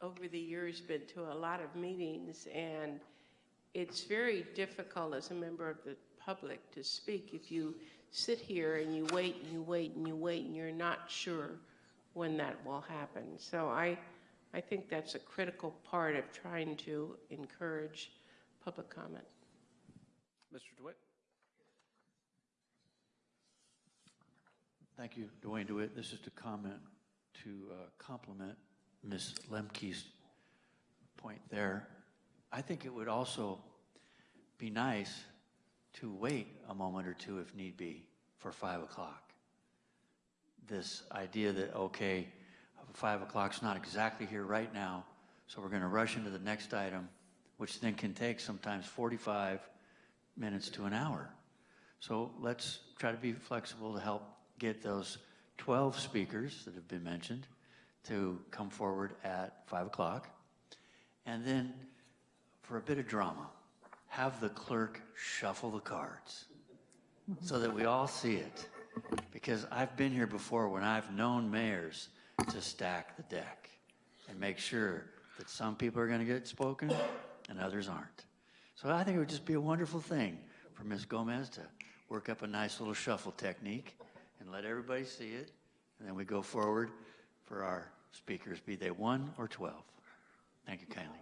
Speaker 9: over the years, been to a lot of meetings, and it's very difficult as a member of the public to speak if you sit here and you wait and you wait and you wait and you're not sure when that will happen. So I, I think that's a critical part of trying to encourage public comment.
Speaker 1: Mr. DeWitt?
Speaker 6: Thank you, Dwayne DeWitt. This is to comment, to uh, compliment Ms. Lemke's point there. I think it would also be nice to wait a moment or two if need be for 5 o'clock. This idea that, okay, 5 o'clock's not exactly here right now, so we're going to rush into the next item, which then can take sometimes 45 minutes to an hour. So let's try to be flexible to help get those 12 speakers that have been mentioned to come forward at 5 o'clock. And then, for a bit of drama, have the clerk shuffle the cards so that we all see it. Because I've been here before when I've known mayors to stack the deck and make sure that some people are going to get spoken and others aren't. So I think it would just be a wonderful thing for Ms. Gomez to work up a nice little shuffle technique and let everybody see it. And then we go forward for our speakers, be they one or 12. Thank you kindly.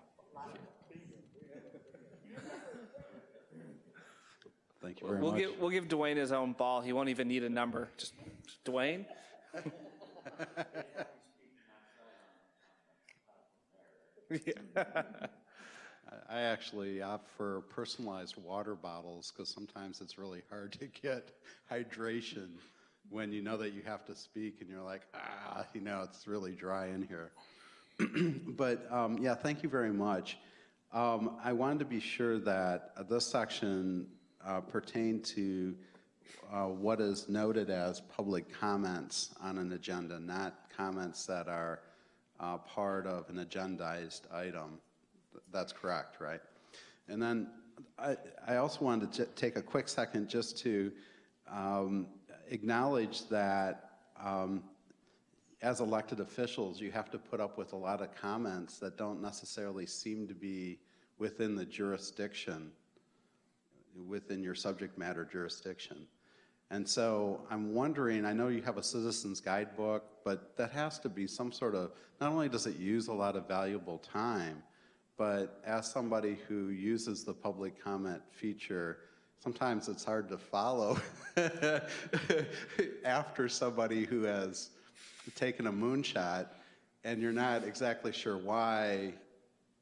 Speaker 4: Thank you very
Speaker 1: We'll
Speaker 4: much.
Speaker 1: give, we'll give Dwayne his own ball. He won't even need a number. Just, just Dwayne?
Speaker 4: I actually opt for personalized water bottles because sometimes it's really hard to get hydration when you know that you have to speak and you're like, ah, you know, it's really dry in here. but um, yeah, thank you very much. Um, I wanted to be sure that uh, this section uh, pertained to uh, what is noted as public comments on an agenda, not comments that are uh, part of an agendized item. That's correct, right? And then I, I also wanted to take a quick second just to um, acknowledge that um, as elected officials, you have to put up with a lot of comments that don't necessarily seem to be within the jurisdiction, within your subject matter jurisdiction. And so I'm wondering, I know you have a citizen's guidebook, but that has to be some sort of, not only does it use a lot of valuable time, but as somebody who uses the public comment feature, sometimes it's hard to follow after somebody who has taken a moonshot and you're not exactly sure why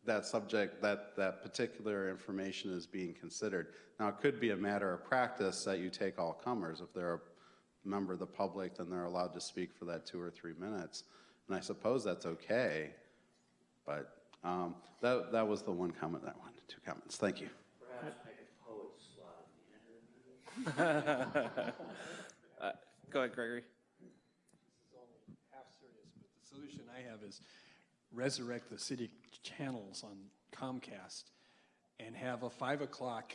Speaker 4: that subject, that, that particular information is being considered. Now, it could be a matter of practice that you take all comers. If they're a member of the public, then they're allowed to speak for that two or three minutes. And I suppose that's okay, but um, that, that was the one comment I wanted, two comments. Thank you.
Speaker 1: Uh, Go ahead, Gregory.
Speaker 10: This is only half serious, but the solution I have is resurrect the city channels on Comcast and have a five o'clock,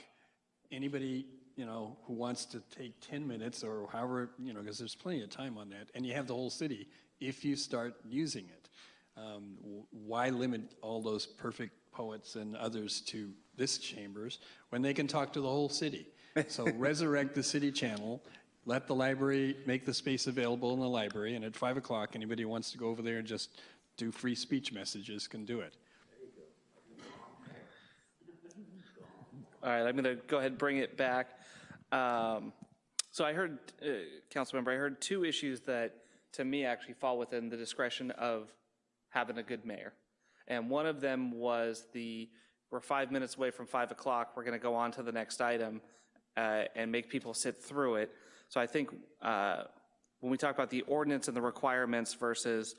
Speaker 10: anybody, you know, who wants to take 10 minutes or however, you know, because there's plenty of time on that, and you have the whole city if you start using it. Um, why limit all those perfect poets and others to this chambers when they can talk to the whole city? So resurrect the city channel, let the library make the space available in the library, and at five o'clock, anybody who wants to go over there and just do free speech messages can do it.
Speaker 1: All right, I'm going to go ahead and bring it back. Um, so I heard, uh, council member, I heard two issues that to me actually fall within the discretion of having a good mayor. And one of them was the, we're five minutes away from 5 o'clock, we're going to go on to the next item uh, and make people sit through it. So I think uh, when we talk about the ordinance and the requirements versus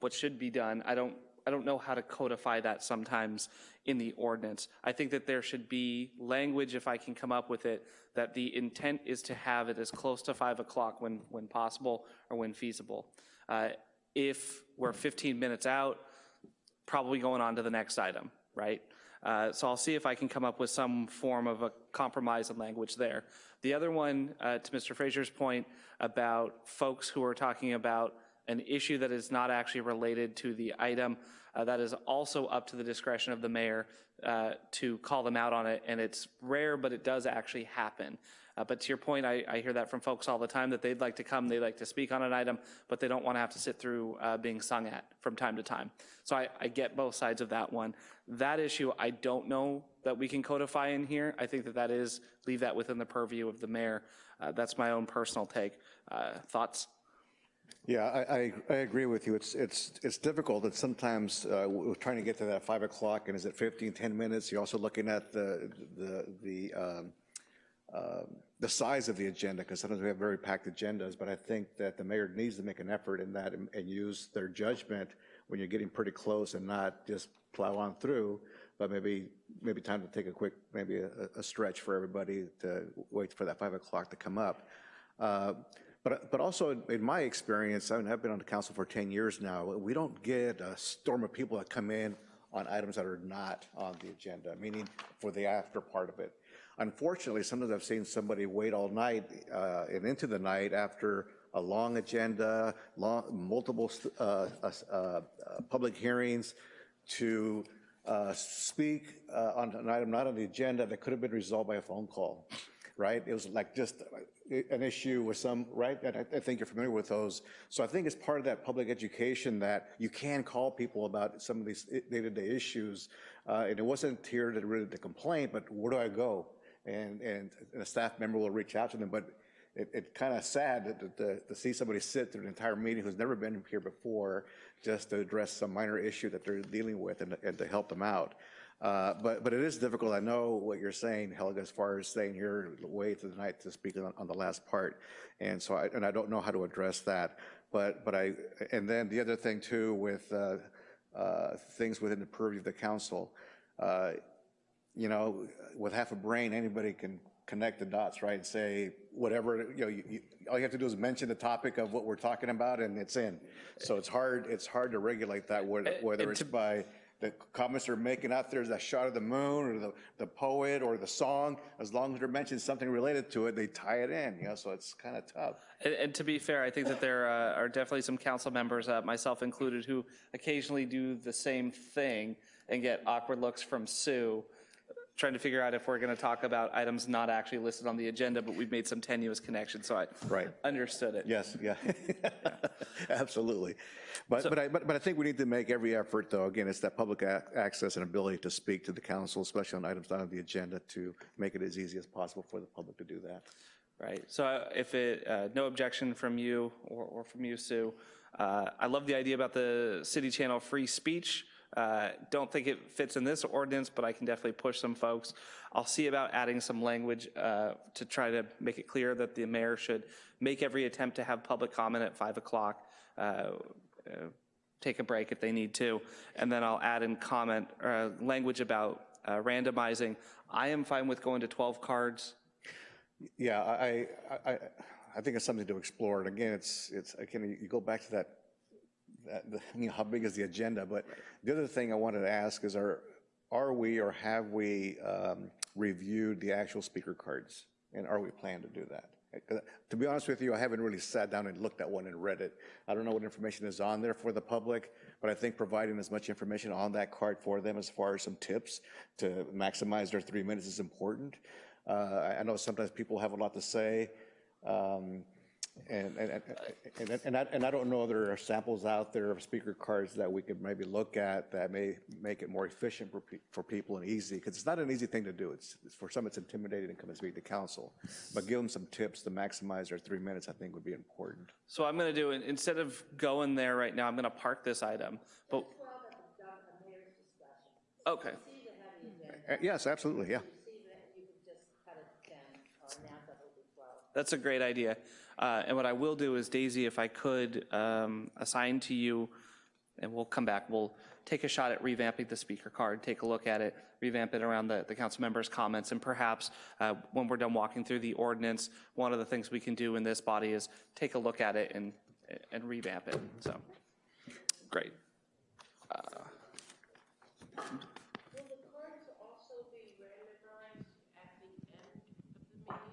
Speaker 1: what should be done, I don't, I don't know how to codify that sometimes in the ordinance. I think that there should be language, if I can come up with it, that the intent is to have it as close to 5 o'clock when, when possible or when feasible. Uh, If we're 15 minutes out, probably going on to the next item, right? Uh, So I'll see if I can come up with some form of a compromise in language there. The other one, uh, to Mr. Frazier's point about folks who are talking about an issue that is not actually related to the item, uh, that is also up to the discretion of the mayor uh, to call them out on it, and it's rare, but it does actually happen. Uh, But to your point, I, I hear that from folks all the time, that they'd like to come, they'd like to speak on an item, but they don't want to have to sit through uh, being sung at from time to time. So I, I get both sides of that one. That issue, I don't know that we can codify in here. I think that that is, leave that within the purview of the mayor. Uh, That's my own personal take. Uh, Thoughts?
Speaker 8: Yeah, I, I, I agree with you. It's, it's, it's difficult that sometimes uh, we're trying to get to that 5 o'clock, and is it 15, 10 minutes? You're also looking at the, the, the, um, uh, the size of the agenda, because sometimes we have very packed agendas, but I think that the mayor needs to make an effort in that and, and use their judgment when you're getting pretty close and not just plow on through, but maybe, maybe time to take a quick, maybe a, a stretch for everybody to wait for that 5 o'clock to come up. Uh, But, but also, in- my experience, I mean, I've been on the council for 10 years now, we don't get a storm of people that come in on items that are not on the agenda, meaning for the after part of it. Unfortunately, sometimes I've seen somebody wait all night uh, and into the night after a long agenda, long, multiple uh, uh, uh, public hearings to uh, speak uh, on an item not on the agenda that could have been resolved by a phone call, right? It was like just an issue with some, right? And I, I think you're familiar with those. So I think it's part of that public education that you can call people about some of these day-to-day issues. Uh, and it wasn't here to really the complaint, but where do I go? And, and a staff member will reach out to them, but it, it kind of sad that, to, to see somebody sit through an entire meeting who's never been here before just to address some minor issue that they're dealing with and, and to help them out. Uh, but, but it is difficult. I know what you're saying, Helga, as far as staying here way to the night to speak on, on the last part. And so I, and I don't know how to address that. But, but I, and then the other thing too with uh, uh, things within the purview of the council, uh, you know, with half a brain, anybody can connect the dots, right? And say whatever, you know, you, you, all you have to do is mention the topic of what we're talking about and it's in. So it's hard, it's hard to regulate that, whether, whether it's by the comments they're making out there is that shot of the moon or the, the poet or the song, as long as they're mentioning something related to it, they tie it in, you know, so it's kind of tough.
Speaker 1: And, and to be fair, I think that there uh, are definitely some council members, uh, myself included, who occasionally do the same thing and get awkward looks from Sue, trying to figure out if we're going to talk about items not actually listed on the agenda, but we've made some tenuous connections, so I
Speaker 8: Right.
Speaker 1: understood it.
Speaker 8: Yes, yeah, absolutely. But, but I, but, but I think we need to make every effort, though, again, it's that public access and ability to speak to the council, especially on items not on the agenda, to make it as easy as possible for the public to do that.
Speaker 1: Right. So if it, uh, no objection from you or, or from you, Sue. Uh, I love the idea about the city channel free speech. Uh, don't think it fits in this ordinance, but I can definitely push some folks. I'll see about adding some language uh, to try to make it clear that the mayor should make every attempt to have public comment at 5 o'clock. Uh, uh, take a break if they need to, and then I'll add in comment, uh, language about uh, randomizing. I am fine with going to 12 cards.
Speaker 8: Yeah, I, I, I, I think it's something to explore, and again, it's, it's, again, you go back to that, you know, how big is the agenda, but the other thing I wanted to ask is, are, are we or have we um, reviewed the actual speaker cards? And are we planning to do that? To be honest with you, I haven't really sat down and looked at one and read it. I don't know what information is on there for the public, but I think providing as much information on that card for them as far as some tips to maximize their three minutes is important. Uh, I I know sometimes people have a lot to say. Um, And, and, and- and, and I, and I don't know if there are samples out there of speaker cards that we could maybe look at that may make it more efficient for, pe- for people and easy, because it's not an easy thing to do. It's, it's- for some, it's intimidating to come and speak to council. But give them some tips to maximize their three minutes, I think would be important.
Speaker 1: So I'm going to do, it instead of going there right now, I'm going to park this item, but. Okay,
Speaker 8: Uh, Yes, absolutely, yeah.
Speaker 1: that's a great idea. Uh, And what I will do is, Daisy, if I could um, assign to you, and we'll come back, we'll take a shot at revamping the speaker card, take a look at it, revamp it around the, the council members' comments, and perhaps uh, when we're done walking through the ordinance, one of the things we can do in this body is take a look at it and, and revamp it, so, great.
Speaker 9: Will the cards also be randomized at the end of the meeting?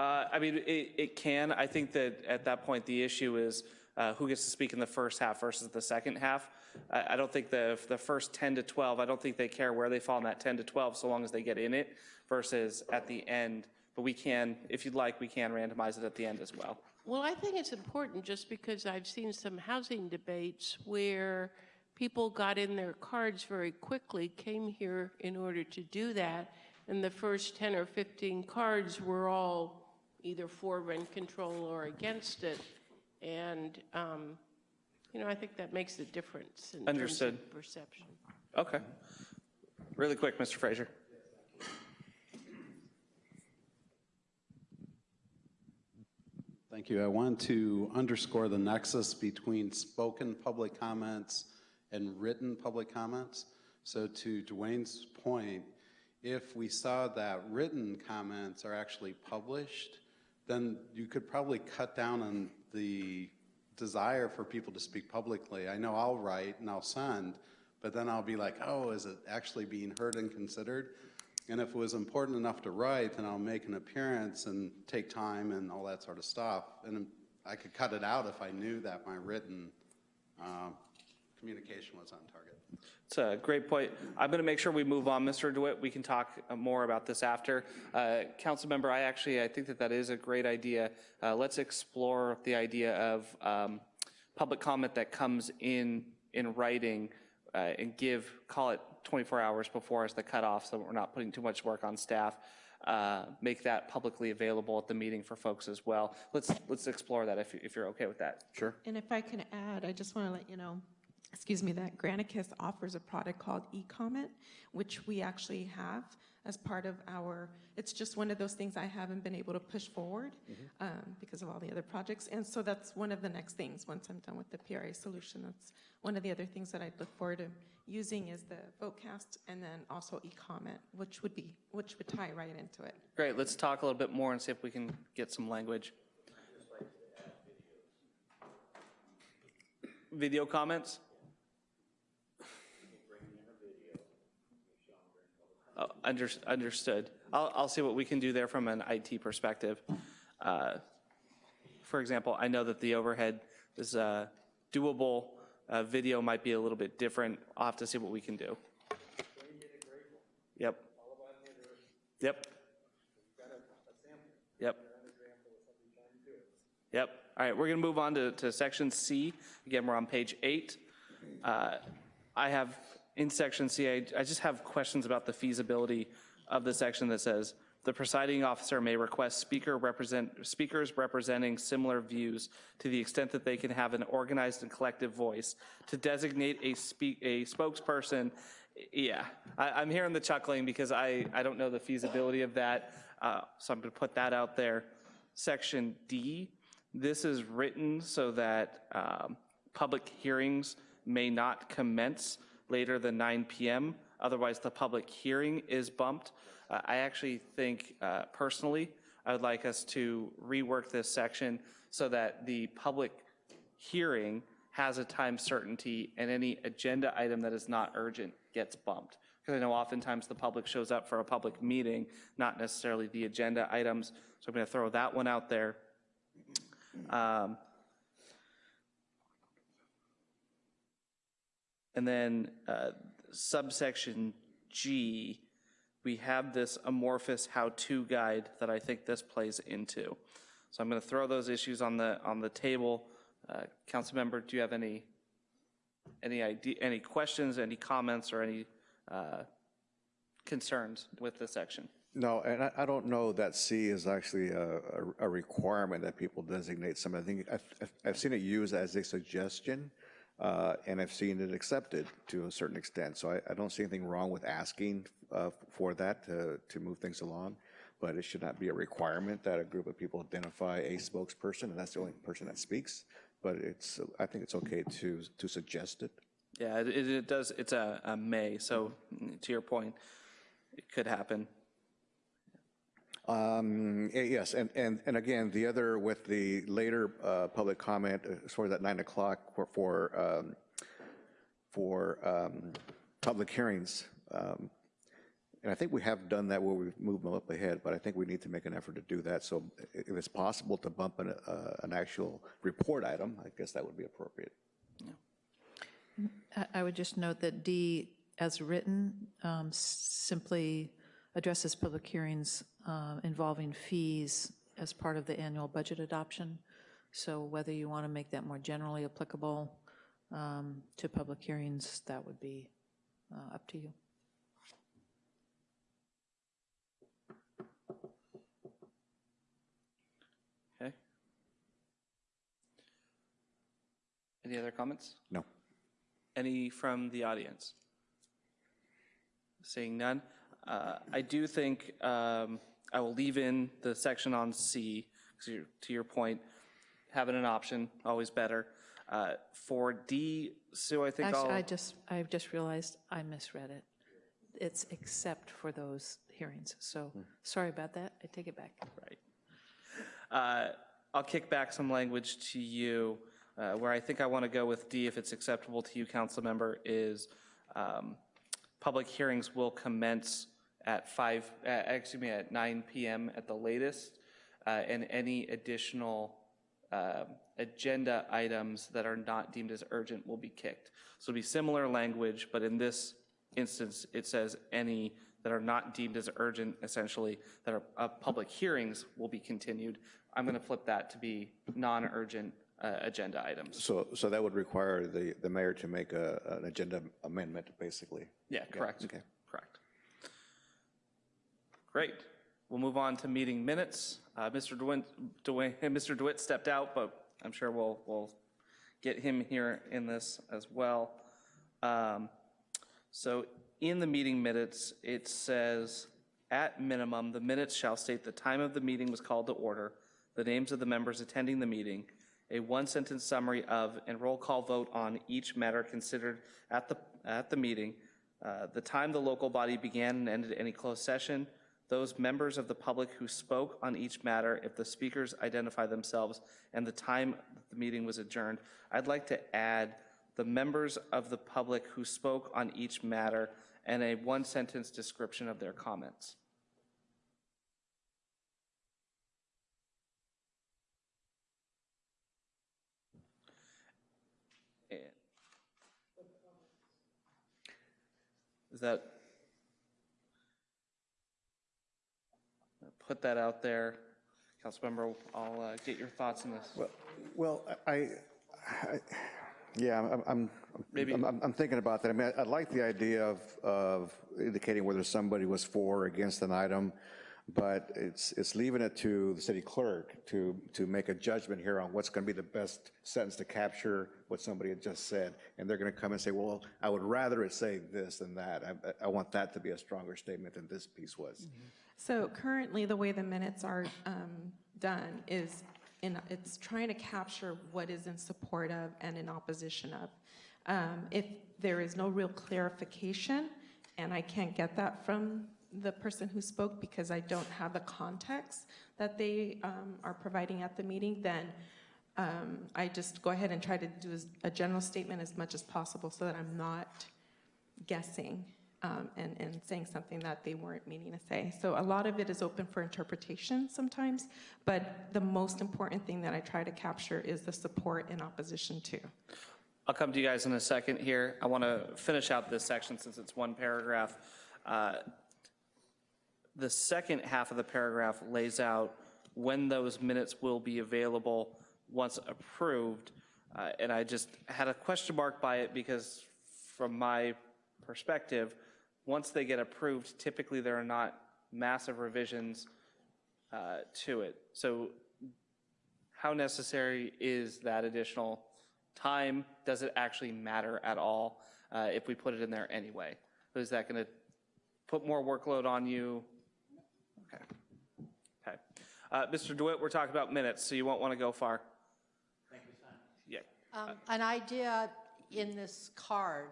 Speaker 1: Uh, I mean, it, it can. I think that at that point, the issue is uh, who gets to speak in the first half versus the second half. I, I don't think the, the first 10 to 12, I don't think they care where they fall in that 10 to 12, so long as they get in it, versus at the end. But we can, if you'd like, we can randomize it at the end as well.
Speaker 9: Well, I think it's important just because I've seen some housing debates where people got in their cards very quickly, came here in order to do that, and the first 10 or 15 cards were all either for rent control or against it. And, um, you know, I think that makes a difference in terms of perception.
Speaker 1: Okay. Really quick, Mr. Frazier.
Speaker 4: Thank you. I want to underscore the nexus between spoken public comments and written public comments. So to Dwayne's point, if we saw that written comments are actually published, then you could probably cut down on the desire for people to speak publicly. I know I'll write and I'll send, but then I'll be like, oh, is it actually being heard and considered? And if it was important enough to write, then I'll make an appearance and take time and all that sort of stuff. And I could cut it out if I knew that my written um, communication was on target.
Speaker 1: It's a great point. I'm going to make sure we move on, Mr. DeWitt. We can talk uh, more about this after. Uh, Councilmember, I actually, I think that that is a great idea. Uh, Let's explore the idea of um, public comment that comes in, in writing uh, and give, call it 24 hours before as the cutoff, so we're not putting too much work on staff. Uh, Make that publicly available at the meeting for folks as well. Let's, let's explore that if, if you're okay with that.
Speaker 8: Sure.
Speaker 2: And if I can add, I just want to let you know, excuse me, that Granicus offers a product called eComment, which we actually have as part of our, it's just one of those things I haven't been able to push forward um, because of all the other projects. And so that's one of the next things, once I'm done with the PRA solution, that's one of the other things that I'd look forward to using is the Votecast and then also eComment, which would be, which would tie right into it.
Speaker 1: Great, let's talk a little bit more and see if we can get some language. Video comments? Oh, under- Understood. I'll, I'll see what we can do there from an IT perspective. Uh, For example, I know that the overhead is uh, doable, Uh, video might be a little bit different. I'll have to see what we can do. Yep. Yep. Yep. Yep. All right, we're going to move on to, to section C. Again, we're on page eight. Uh, I have, in section C, I, I just have questions about the feasibility of the section that says, "The presiding officer may request speaker represent, speakers representing similar views to the extent that they can have an organized and collective voice to designate a speak, a spokesperson." Yeah, I, I'm hearing the chuckling because I, I don't know the feasibility of that, uh, so I'm going to put that out there. Section D, this is written so that um, public hearings may not commence later than 9 PM. Otherwise, the public hearing is bumped. Uh, I actually think, uh, personally, I would like us to rework this section so that the public hearing has a time certainty and any agenda item that is not urgent gets bumped. Because I know oftentimes the public shows up for a public meeting, not necessarily the agenda items. So I'm going to throw that one out there. Um, And then uh, subsection G, we have this amorphous how-to guide that I think this plays into. So I'm going to throw those issues on the, on the table. Uh, Councilmember, do you have any, any idea, any questions, any comments, or any uh, concerns with this section?
Speaker 8: No, and I, I don't know that C is actually a, a- requirement that people designate some. I think, I've- I've seen it used as a suggestion, uh, and I've seen it accepted to a certain extent. So I, I don't see anything wrong with asking uh, for that to, to move things along, but it should not be a requirement that a group of people identify a spokesperson, and that's the only person that speaks. But it's, I think it's okay to, to suggest it.
Speaker 1: Yeah, it, it does, it's a, a may, so to your point, it could happen.
Speaker 8: Um, eh, Yes, and, and, and again, the other with the later uh, public comment, uh, as far as that 9 o'clock for, for, um, for um, public hearings. um, And I think we have done that where we've moved them up ahead, but I think we need to make an effort to do that. So if it's possible to bump an, uh, an actual report item, I guess that would be appropriate.
Speaker 7: I- I would just note that D, as written, um, simply addresses public hearings uh, involving fees as part of the annual budget adoption. So whether you want to make that more generally applicable um, to public hearings, that would be uh, up to you.
Speaker 1: Okay? Any other comments?
Speaker 8: No.
Speaker 1: Any from the audience? Seeing none. Uh, I do think um, I will leave in the section on C, you're- to your point, having an option, always better. Uh, For D, Sue, I think
Speaker 7: Actually, I
Speaker 1: I'll,
Speaker 7: just, I just realized I misread it. It's except for those hearings. So sorry about that. I take it back.
Speaker 1: right. Uh, I'll kick back some language to you. Uh, Where I think I want to go with D, if it's acceptable to you, council member, is um, public hearings will commence at 5, uh, excuse me, at 9 PM at the latest, uh, and any additional um, agenda items that are not deemed as urgent will be kicked. So it'll be similar language, but in this instance, it says any that are not deemed as urgent, essentially, that are, uh, public hearings will be continued. I'm going to flip that to be non-urgent uh, agenda items.
Speaker 8: So, so that would require the, the mayor to make a, an agenda amendment, basically.
Speaker 1: Yeah, correct.
Speaker 8: okay.
Speaker 1: Great. We'll move on to meeting minutes. Uh, Mr. DeWitt, DeWitt, Mr. DeWitt stepped out, but I'm sure we'll, we'll get him here in this as well. Um, So in the meeting minutes, it says, "At minimum, the minutes shall state the time of the meeting was called to order, the names of the members attending the meeting, a one-sentence summary of and roll call vote on each matter considered at the, at the meeting, uh, the time the local body began and ended any closed session, those members of the public who spoke on each matter, if the speakers identify themselves, and the time the meeting was adjourned. I'd like to add the members of the public who spoke on each matter and a one-sentence description of their comments. Is that? Put that out there. Councilmember, I'll uh, get your thoughts on this.
Speaker 8: Well, well, I, I, yeah, I'm, I'm,
Speaker 1: Maybe-
Speaker 8: I'm, I'm- I'm thinking about that. I mean, I like the idea of, of indicating whether somebody was for or against an item, but it's, it's leaving it to the city clerk to, to make a judgment here on what's going to be the best sentence to capture what somebody had just said. And they're going to come and say, well, I would rather it say this than that. I, I want that to be a stronger statement than this piece was.
Speaker 2: So currently, the way the minutes are um, done is, in it's trying to capture what is in support of and in opposition of. Um, If there is no real clarification, and I can't get that from the person who spoke because I don't have the context that they um, are providing at the meeting, then um, I just go ahead and try to do a general statement as much as possible so that I'm not guessing um, and, and saying something that they weren't meaning to say. So a lot of it is open for interpretation sometimes, but the most important thing that I try to capture is the support and opposition to.
Speaker 1: I'll come to you guys in a second here. I want to finish out this section since it's one paragraph. Uh, The second half of the paragraph lays out when those minutes will be available once approved. Uh, And I just had a question mark by it because from my perspective, once they get approved, typically there are not massive revisions uh, to it. So how necessary is that additional time? Does it actually matter at all uh, if we put it in there anyway? Is that going to put more workload on you? Okay. Okay. Uh, Mr. DeWitt, we're talking about minutes, so you won't want to go far. Thank you, Yeah.
Speaker 5: Um, An idea in this card,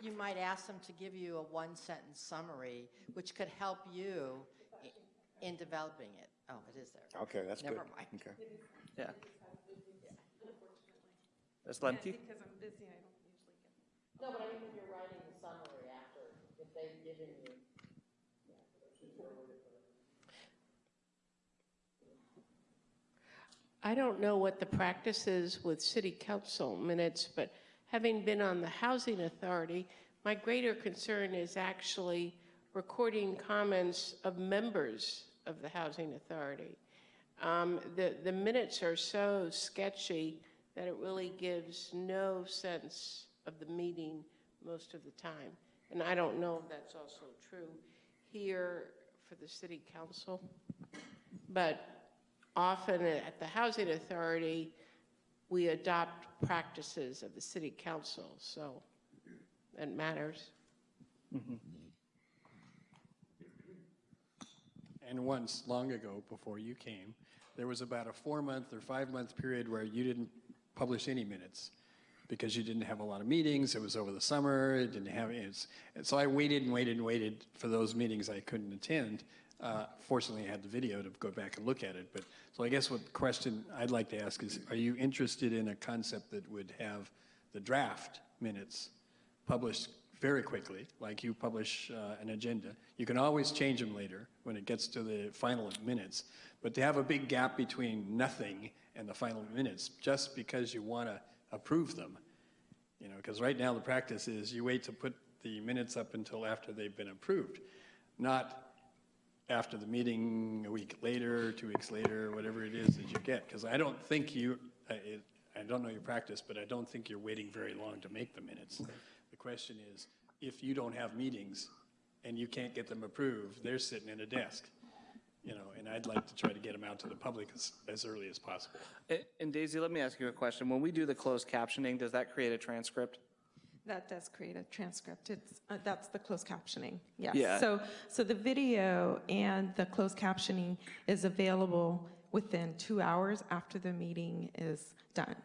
Speaker 5: you might ask them to give you a one-sentence summary, which could help you i- in developing it. Oh, it is there.
Speaker 8: Okay, that's good.
Speaker 5: Never mind.
Speaker 8: Okay.
Speaker 1: Yeah. Ms. Lemke?
Speaker 2: Because I'm busy, I don't usually get.
Speaker 5: No, but I mean, if you're writing the summary after, if they've given you.
Speaker 9: I don't know what the practice is with city council minutes, but having been on the housing authority, my greater concern is actually recording comments of members of the housing authority. Um, The, the minutes are so sketchy that it really gives no sense of the meeting most of the time. And I don't know if that's also true here for the city council. But often at the housing authority, we adopt practices of the city council, so it matters. Mm-hmm.
Speaker 10: And once, long ago, before you came, there was about a four-month or five-month period where you didn't publish any minutes because you didn't have a lot of meetings, it was over the summer, it didn't have, so I waited and waited and waited for those meetings I couldn't attend. Uh, Fortunately, I had the video to go back and look at it, but, so I guess what question I'd like to ask is, are you interested in a concept that would have the draft minutes published very quickly, like you publish uh, an agenda. You can always change them later when it gets to the final minutes, but to have a big gap between nothing and the final minutes, just because you want to approve them, you know, because right now the practice is you wait to put the minutes up until after they've been approved, not after the meeting, a week later, two weeks later, whatever it is that you get. Because I don't think you, I it- I don't know your practice, but I don't think you're waiting very long to make the minutes. The question is, if you don't have meetings and you can't get them approved, they're sitting in a desk, you know, and I'd like to try to get them out to the public as, as early as possible.
Speaker 1: And Daisy, let me ask you a question. When we do the closed captioning, does that create a transcript?
Speaker 2: That does create a transcript. It's, uh, that's the closed captioning, yes.
Speaker 1: Yeah.
Speaker 2: So, so the video and the closed captioning is available within two hours after the meeting is done.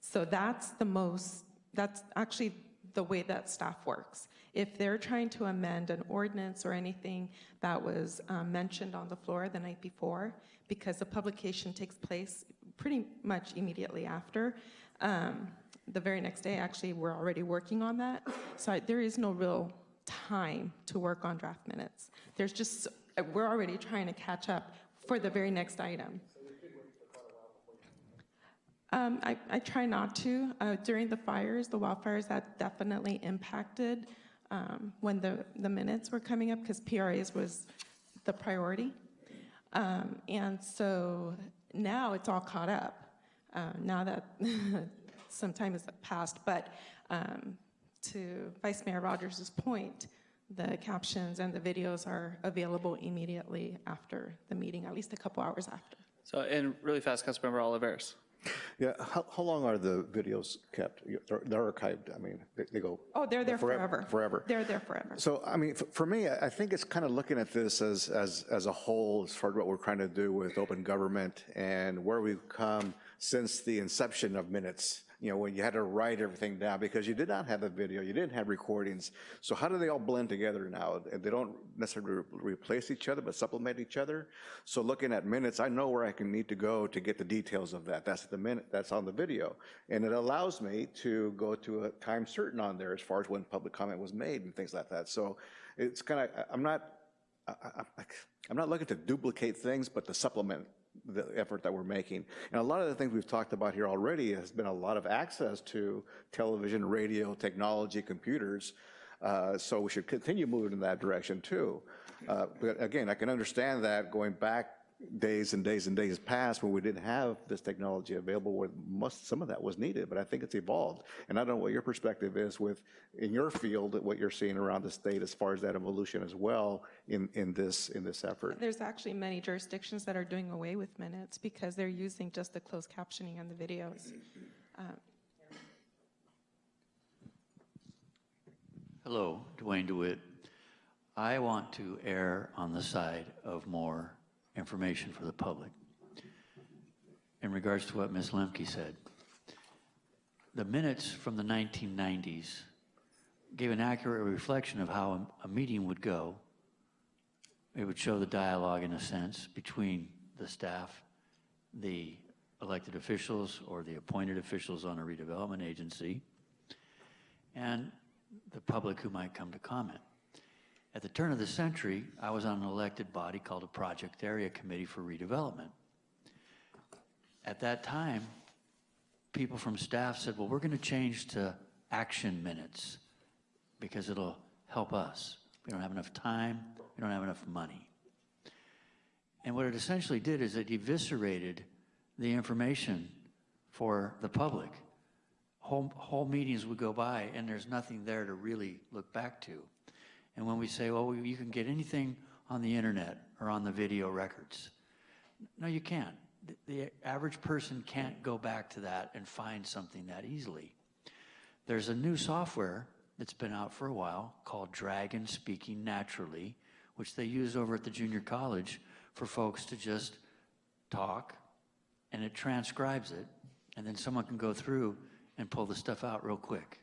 Speaker 2: So that's the most, that's actually the way that staff works. If they're trying to amend an ordinance or anything that was um, mentioned on the floor the night before, because the publication takes place pretty much immediately after, um, the very next day, actually, we're already working on that. So I- there is no real time to work on draft minutes. There's just, we're already trying to catch up for the very next item. Um, I, I try not to. Uh, during the fires, the wildfires, that definitely impacted um, when the, the minutes were coming up because PRAs was the priority. Um, and so now it's all caught up. Uh, now that some time has passed, but um, to Vice Mayor Rogers' point, the captions and the videos are available immediately after the meeting, at least a couple hours after.
Speaker 1: So, and really fast, Councilmember Olivares.
Speaker 8: Yeah, how, how long are the videos kept? They're they're archived, I mean, they- they go.
Speaker 2: Oh, they're there
Speaker 8: forever-
Speaker 2: forever.
Speaker 8: Forever.
Speaker 2: They're there forever.
Speaker 8: So, I mean, for me, I I think it's kind of looking at this as, as, as a whole, as far as what we're trying to do with open government and where we've come since the inception of minutes, you know, when you had to write everything down because you did not have a video, you didn't have recordings. So how do they all blend together now? And They don't necessarily re- replace each other, but supplement each other. So looking at minutes, I know where I can need to go to get the details of that. That's the minute, that's on the video. And it allows me to go to a time certain on there as far as when public comment was made and things like that. So it's kind of, I'm not, I- I- I'm not looking to duplicate things, but to supplement the effort that we're making. And a lot of the things we've talked about here already has been a lot of access to television, radio, technology, computers. Uh, So we should continue moving in that direction too. Uh, But again, I can understand that going back days and days and days past when we didn't have this technology available where most, some of that was needed, but I think it's evolved. And I don't know what your perspective is with, in your field, what you're seeing around the state as far as that evolution as well in, in this, in this effort.
Speaker 2: There's actually many jurisdictions that are doing away with minutes because they're using just the closed captioning on the videos.
Speaker 6: Hello, Dwayne DeWitt. I want to err on the side of more information for the public. In regards to what Ms. Lemke said, the minutes from the 1990s gave an accurate reflection of how a, a meeting would go. It would show the dialogue, in a sense, between the staff, the elected officials, or the appointed officials on a redevelopment agency, and the public who might come to comment. At the turn of the century, I was on an elected body called a Project Area Committee for Redevelopment. At that time, people from staff said, well, we're going to change to action minutes because it'll help us. We don't have enough time, we don't have enough money. And what it essentially did is it eviscerated the information for the public. Whole, whole meetings would go by and there's nothing there to really look back to. And when we say, well, you can get anything on the internet or on the video records, no, you can't. The, the average person can't go back to that and find something that easily. There's a new software that's been out for a while called Dragon Speaking Naturally, which they use over at the junior college for folks to just talk and it transcribes it, and then someone can go through and pull the stuff out real quick.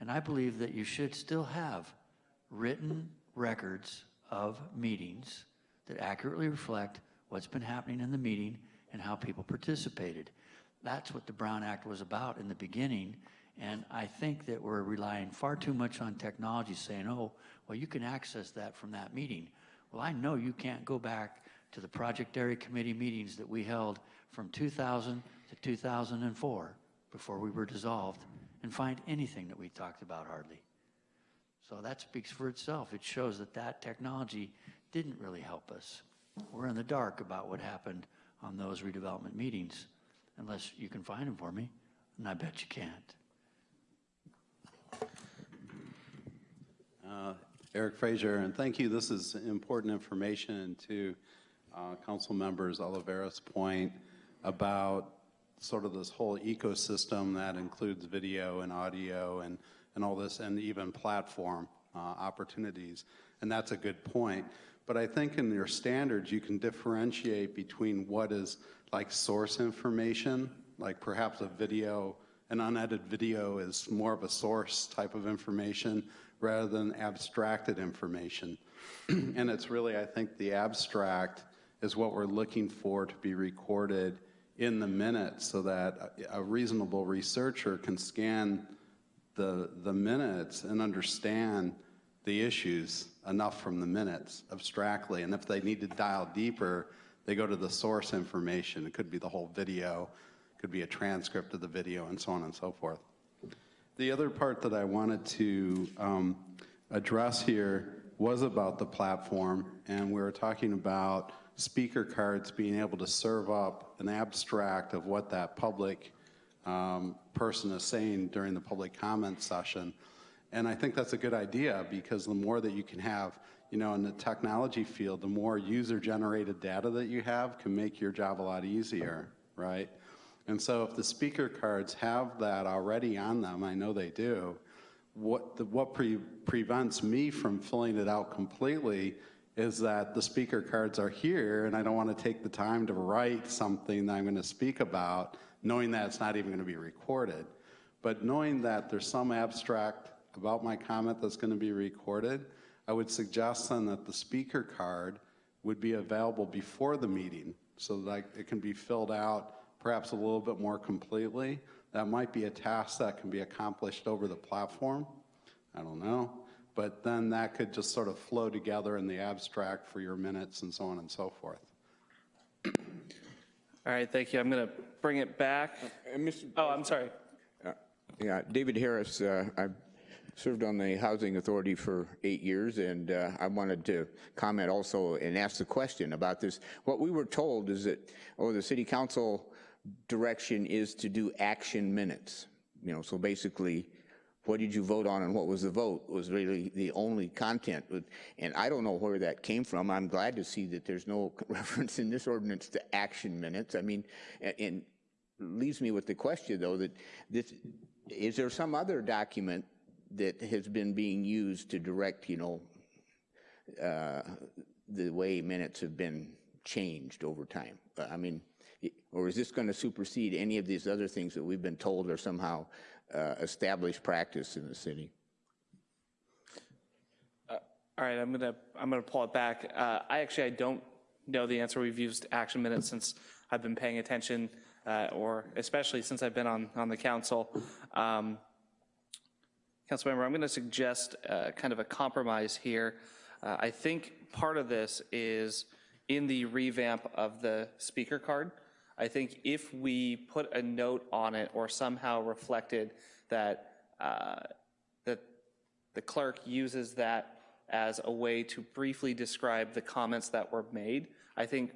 Speaker 6: And I believe that you should still have written records of meetings that accurately reflect what's been happening in the meeting and how people participated. That's what the Brown Act was about in the beginning, and I think that we're relying far too much on technology saying, oh, well, you can access that from that meeting. Well, I know you can't go back to the Project Area Committee meetings that we held from 2000 to 2004 before we were dissolved and find anything that we talked about hardly. So that speaks for itself. It shows that that technology didn't really help us. We're in the dark about what happened on those redevelopment meetings, unless you can find them for me, and I bet you can't.
Speaker 4: Uh, Eric Frazier, and thank you. This is important information to uh, Council Members Olivares's point about sort of this whole ecosystem that includes video and audio and, and all this, and even platform uh, opportunities. And that's a good point. But I think in your standards, you can differentiate between what is like source information, like perhaps a video, an unedited video is more of a source type of information rather than abstracted information. and it's really, I think, the abstract is what we're looking for to be recorded in the minute so that a, a reasonable researcher can scan the, the minutes and understand the issues enough from the minutes abstractly. And if they need to dial deeper, they go to the source information. It could be the whole video, could be a transcript of the video, and so on and so forth. The other part that I wanted to um, address here was about the platform, and we were talking about speaker cards being able to serve up an abstract of what that public um, person is saying during the public comment session. And I think that's a good idea because the more that you can have, you know, in the technology field, the more user-generated data that you have can make your job a lot easier, right? And so if the speaker cards have that already on them, I know they do, what, the, what pre prevents me from filling it out completely is that the speaker cards are here and I don't want to take the time to write something that I'm going to speak about knowing that it's not even going to be recorded. But knowing that there's some abstract about my comment that's going to be recorded, I would suggest then that the speaker card would be available before the meeting so that it can be filled out perhaps a little bit more completely. That might be a task that can be accomplished over the platform. I don't know. But then that could just sort of flow together in the abstract for your minutes and so on and so forth.
Speaker 1: All right, thank you. I'm going to bring it back.
Speaker 11: Uh, Mr.
Speaker 1: Oh, I'm sorry.
Speaker 11: Uh, Yeah, David Harris, uh, I served on the Housing Authority for eight years, and uh, I wanted to comment also and ask the question about this. What we were told is that, oh, the city council direction is to do action minutes. You know, so basically, what did you vote on and what was the vote was really the only content. And I don't know where that came from. I'm glad to see that there's no reference in this ordinance to action minutes. I mean, and, leaves me with the question though that this is there some other document that has been being used to direct, you know, uh, the way minutes have been changed over time? I mean, or is this going to supersede any of these other things that we've been told are somehow uh, established practice in the city?
Speaker 1: Uh, all right, I'm gonna I'm gonna pull it back. Uh, I actually I don't know the answer. We've used action minutes since I've been paying attention, uh, or especially since I've been on on the council. Um, Councilmember, I'm going to suggest uh, kind of a compromise here. Uh, I think part of this is in the revamp of the speaker card. I think if we put a note on it or somehow reflected that uh, that the clerk uses that as a way to briefly describe the comments that were made, I think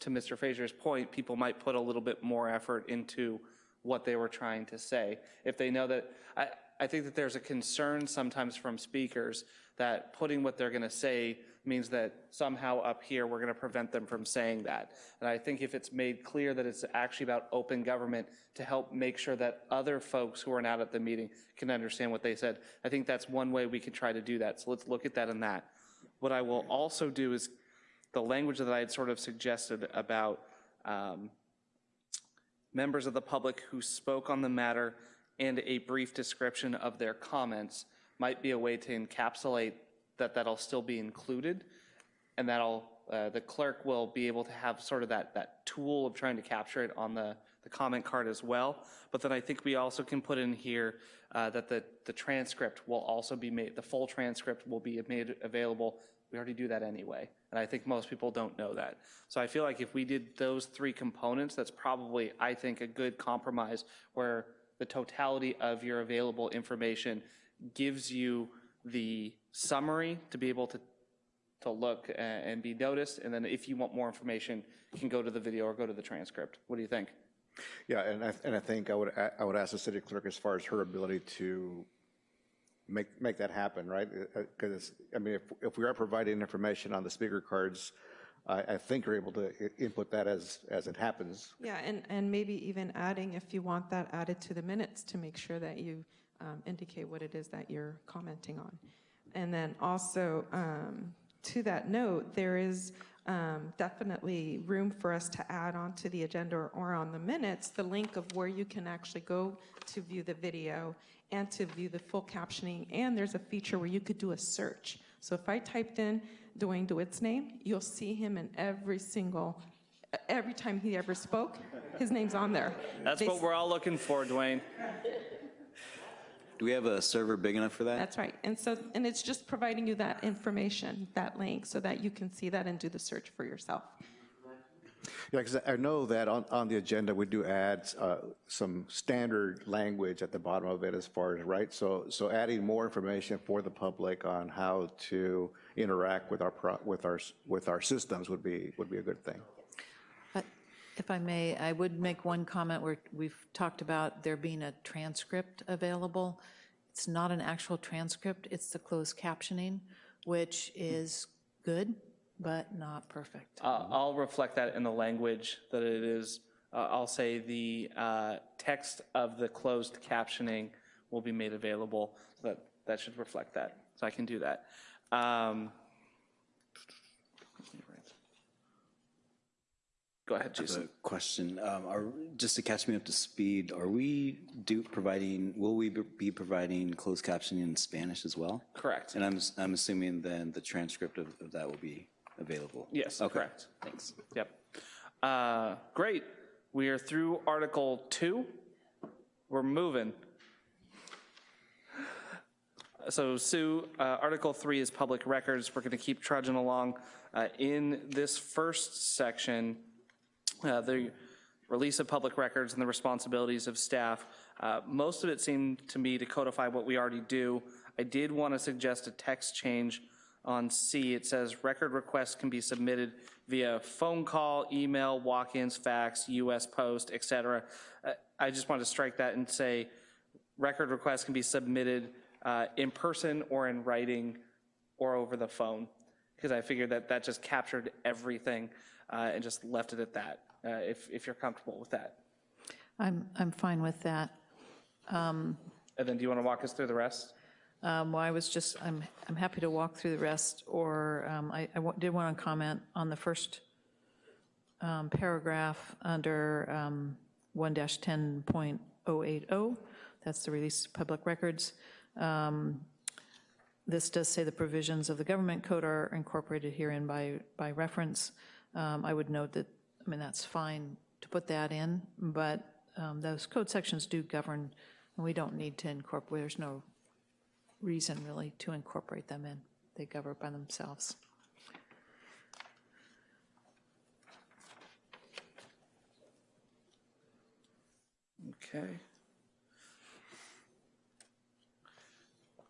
Speaker 1: to Mr. Frazier's point, people might put a little bit more effort into what they were trying to say. If they know that, I, I think that there's a concern sometimes from speakers that putting what they're going to say means that somehow up here we're going to prevent them from saying that. And I think if it's made clear that it's actually about open government to help make sure that other folks who are not at the meeting can understand what they said, I think that's one way we could try to do that. So let's look at that and that. What I will also do is the language that I had sort of suggested about um, members of the public who spoke on the matter and a brief description of their comments might be a way to encapsulate that that'll still be included and that'll uh, the clerk will be able to have sort of that that tool of trying to capture it on the the comment card as well. But then I think we also can put in here uh, that the the transcript will also be made the full transcript will be made available. We already do that anyway, and I think most people don't know that. So I feel like if we did those three components, that's probably I think a good compromise where the totality of your available information gives you the summary to be able to to look and be noticed, and then if you want more information, you can go to the video or go to the transcript. What do you think?
Speaker 8: Yeah, and I, and I think I would, I would ask the city clerk as far as her ability to make, make that happen, right? Because, I mean, if, if we are providing information on the speaker cards, I, I think you're able to input that as, as it happens.
Speaker 2: Yeah, and, and maybe even adding, if you want that added to the minutes to make sure that you um, indicate what it is that you're commenting on. And then also, um, to that note, there is um, definitely room for us to add onto the agenda or, or on the minutes the link of where you can actually go to view the video and to view the full captioning. And there's a feature where you could do a search. So if I typed in Dwayne DeWitt's name, you'll see him in every single, every time he ever spoke, his name's on there.
Speaker 1: That's what we're all looking for, Dwayne.
Speaker 3: Do we have a server big enough for that?
Speaker 2: That's right. And so, and it's just providing you that information, that link, so that you can see that and do the search for yourself.
Speaker 8: Yeah, because I know that on, on the agenda, we do add uh, some standard language at the bottom of it as far as, right? So, so adding more information for the public on how to interact with our, pro, with our, with our systems would be, would be a good thing.
Speaker 7: If I may, I would make one comment where we've talked about there being a transcript available. It's not an actual transcript, it's the closed captioning, which is good, but not perfect.
Speaker 1: Uh, I'll reflect that in the language that it is. Uh, I'll say the uh, text of the closed captioning will be made available. So that that should reflect that. So I can do that. Um, go ahead, Jason.
Speaker 3: a question. Um, are, just to catch me up to speed, are we do providing, will we be providing closed captioning in Spanish as well?
Speaker 1: Correct.
Speaker 3: And I'm, I'm assuming then the transcript of, of that will be available?
Speaker 1: Yes,
Speaker 3: Okay.
Speaker 1: correct. Thanks. Yep. Uh, great. We are through Article 2. We're moving. So Sue, uh, Article 3 is public records. We're going to keep trudging along. Uh, In this first section, uh, the release of public records and the responsibilities of staff, uh, most of it seemed to me to codify what we already do. I did want to suggest a text change on C. It says record requests can be submitted via phone call, email, walk-ins, fax, US Post, etc. Uh, I just want to strike that and say record requests can be submitted uh, in person or in writing or over the phone, because I figured that that just captured everything uh, and just left it at that, if, if you're comfortable with that.
Speaker 7: I'm, I'm fine with that.
Speaker 1: And then do you want to walk us through the rest?
Speaker 7: Um, Well, I was just, I'm, I'm happy to walk through the rest, or um, I I did want to comment on the first um, paragraph under um, 1-10.080. That's the release of public records. Um, This does say the provisions of the government code are incorporated herein by, by reference. Um, I would note that, I mean, that's fine to put that in, but um, those code sections do govern, and we don't need to incorporate, there's no reason really to incorporate them in. They govern by themselves.
Speaker 1: Okay.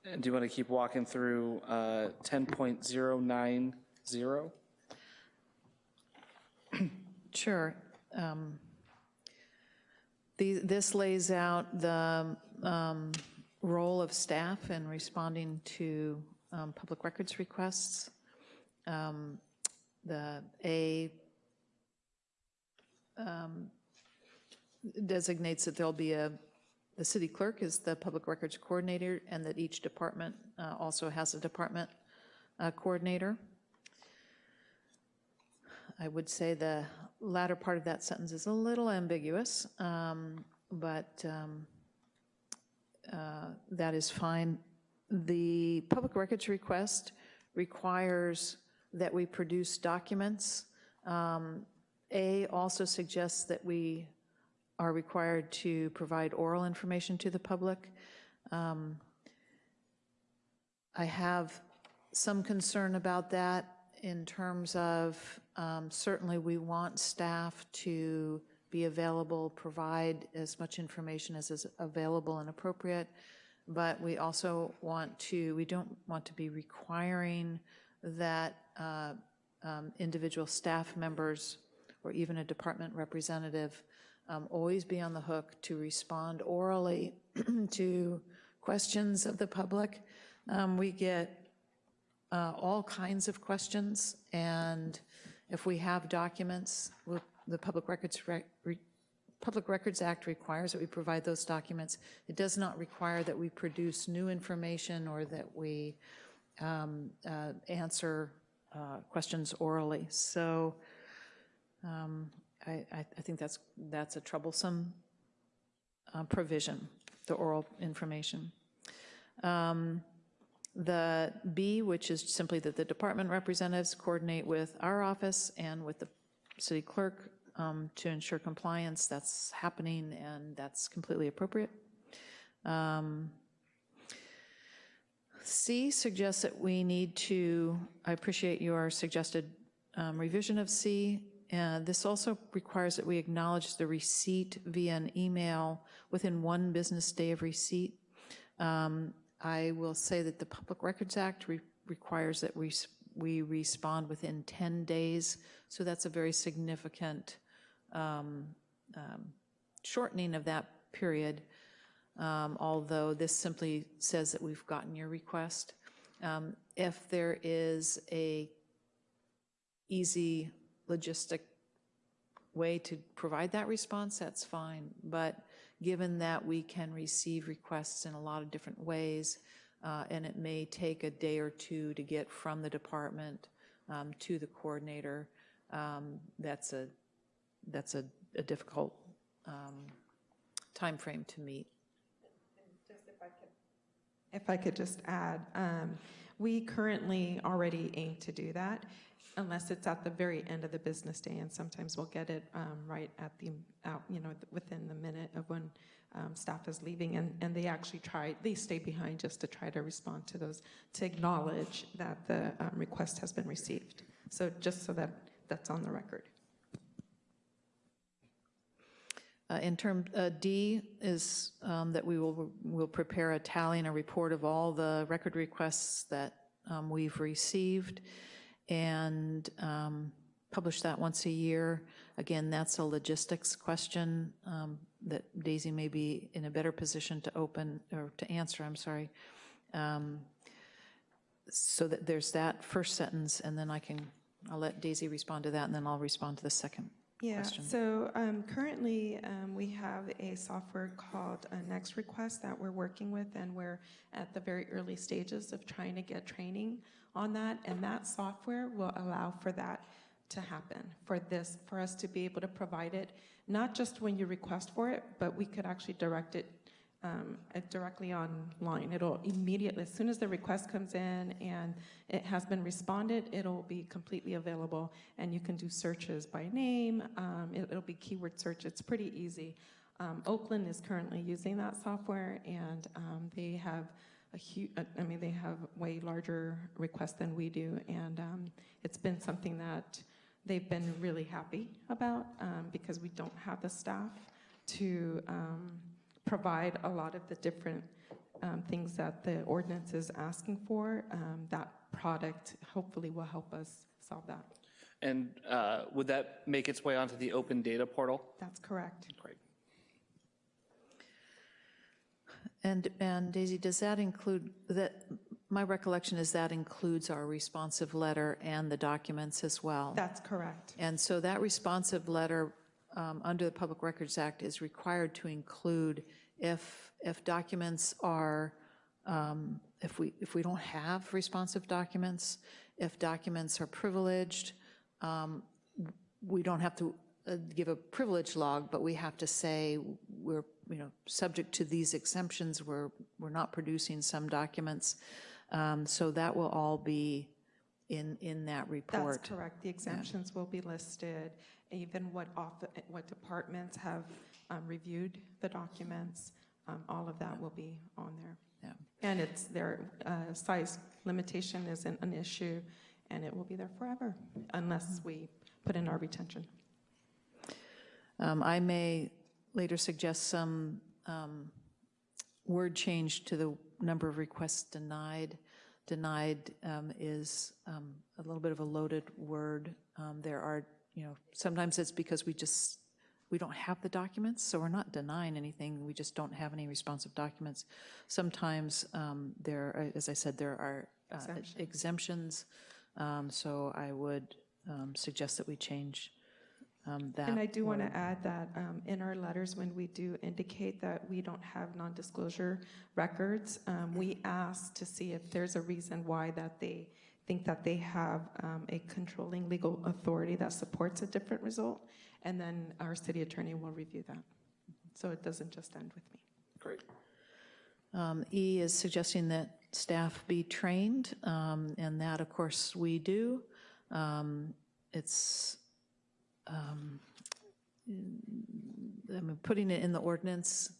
Speaker 1: And do you want to keep walking through uh, 10.090?
Speaker 7: Sure. Um, the- This lays out the um, role of staff in responding to um, public records requests. Um, The A um, designates that there'll be a, the city clerk is the public records coordinator, and that each department uh, also has a department uh, coordinator. I would say the latter part of that sentence is a little ambiguous, um, but um, uh, that is fine. The public records request requires that we produce documents. Um, A also suggests that we are required to provide oral information to the public. Um, I have some concern about that in terms of, um, certainly we want staff to be available, provide as much information as is available and appropriate, but we also want to, we don't want to be requiring that uh, um, individual staff members or even a department representative um, always be on the hook to respond orally to questions of the public. Um, We get uh, all kinds of questions, and if we have documents, we'll- the Public Records, Rec- Re- Public Records Act requires that we provide those documents. It does not require that we produce new information or that we um, uh, answer uh, questions orally. So um, I, I I think that's, that's a troublesome uh, provision, the oral information. Um, The B, which is simply that the department representatives coordinate with our office and with the city clerk um, to ensure compliance, that's happening and that's completely appropriate. Um, C suggests that we need to, I appreciate your suggested um, revision of C. And this also requires that we acknowledge the receipt via an email within one business day of receipt. Um, I will say that the Public Records Act re- requires that we, we respond within 10 days, so that's a very significant um, um, shortening of that period, um, although this simply says that we've gotten your request. Um, If there is a easy logistic way to provide that response, that's fine. But given that we can receive requests in a lot of different ways, uh, and it may take a day or two to get from the department um, to the coordinator, um, that's a, that's a a difficult um, timeframe to meet.
Speaker 2: If I could just add, um, we currently already aim to do that unless it's at the very end of the business day, and sometimes we'll get it um, right at the, out, you know, within the minute of when um, staff is leaving, and, and they actually try, they stay behind just to try to respond to those, to acknowledge that the um, request has been received. So just so that that's on the record.
Speaker 7: Uh, In term, uh, D is um, that we will, will prepare a tally and a report of all the record requests that um, we've received and um, publish that once a year. Again, that's a logistics question um, that Daisy may be in a better position to open, or to answer, I'm sorry. Um, So that there's that first sentence, and then I can, I'll let Daisy respond to that, and then I'll respond to the second
Speaker 2: Yeah,
Speaker 7: question.
Speaker 2: so um, currently, um, we have a software called uh, NextRequest that we're working with, and we're at the very early stages of trying to get training on that, and that software will allow for that to happen, for this, for us to be able to provide it, not just when you request for it, but we could actually direct it um, uh, directly online. It'll immediately, as soon as the request comes in and it has been responded, it'll be completely available, and you can do searches by name. Um, it, will be keyword search. It's pretty easy. Um, Oakland is currently using that software, and um, they have a huge. I mean, they have way larger requests than we do, and um, it's been something that they've been really happy about um, because we don't have the staff to provide a lot of the different um, things that the ordinance is asking for. Um, that product hopefully will help us solve that.
Speaker 1: And uh, would that make its way onto the open data portal?
Speaker 2: That's correct.
Speaker 1: Great.
Speaker 7: And, and Daisy, does that include, that, my recollection is that includes our responsive letter and the documents as well?
Speaker 2: That's correct.
Speaker 7: And so that responsive letter, under the Public Records Act, is required to include if, if documents are, um, if we, if we don't have responsive documents, if documents are privileged, um, we don't have to uh, give a privilege log, but we have to say we're, you know, subject to these exemptions, we're, we're not producing some documents. Um, So that will all be in, in that report.
Speaker 2: That's correct. The exemptions will be listed, even what off, what departments have um, reviewed the documents. um, All of that will be on there.
Speaker 7: Yeah.
Speaker 2: And it's their uh, size limitation isn't an issue, and it will be there forever unless we put in our retention.
Speaker 7: Um, I may later suggest some um, word change to the number of requests denied. Denied um, is um, a little bit of a loaded word. Um, There are, you know, sometimes it's because we just, we don't have the documents, so we're not denying anything, we just don't have any responsive documents. Sometimes um, there, are- as I said, there are uh,
Speaker 2: Exemptions.
Speaker 7: exemptions, um, so I would um, suggest that we change um, that.
Speaker 2: And I do want to add that um, in our letters, when we do indicate that we don't have non-disclosure records, um, we ask to see if there's a reason why that they think that they have um, a controlling legal authority that supports a different result, and then our city attorney will review that. So it doesn't just end with me.
Speaker 1: Great.
Speaker 7: Um, E is suggesting that staff be trained, um, and that, of course, we do. Um, It's, um, I mean, putting it in the ordinance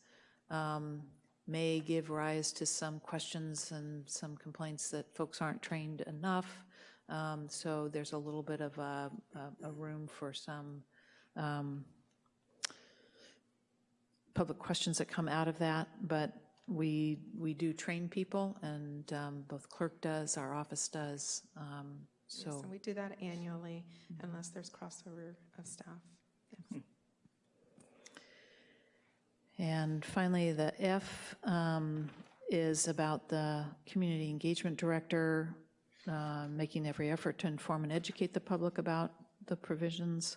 Speaker 7: um, may give rise to some questions and some complaints that folks aren't trained enough. Um, So there's a little bit of a, a- a room for some um, public questions that come out of that, but we, we do train people, and um, both clerk does, our office does, um,
Speaker 2: Yes,
Speaker 7: so.
Speaker 2: and we do that annually unless there's crossover of staff. Yes.
Speaker 7: And finally, the F um, is about the community engagement director uh, making every effort to inform and educate the public about the provisions.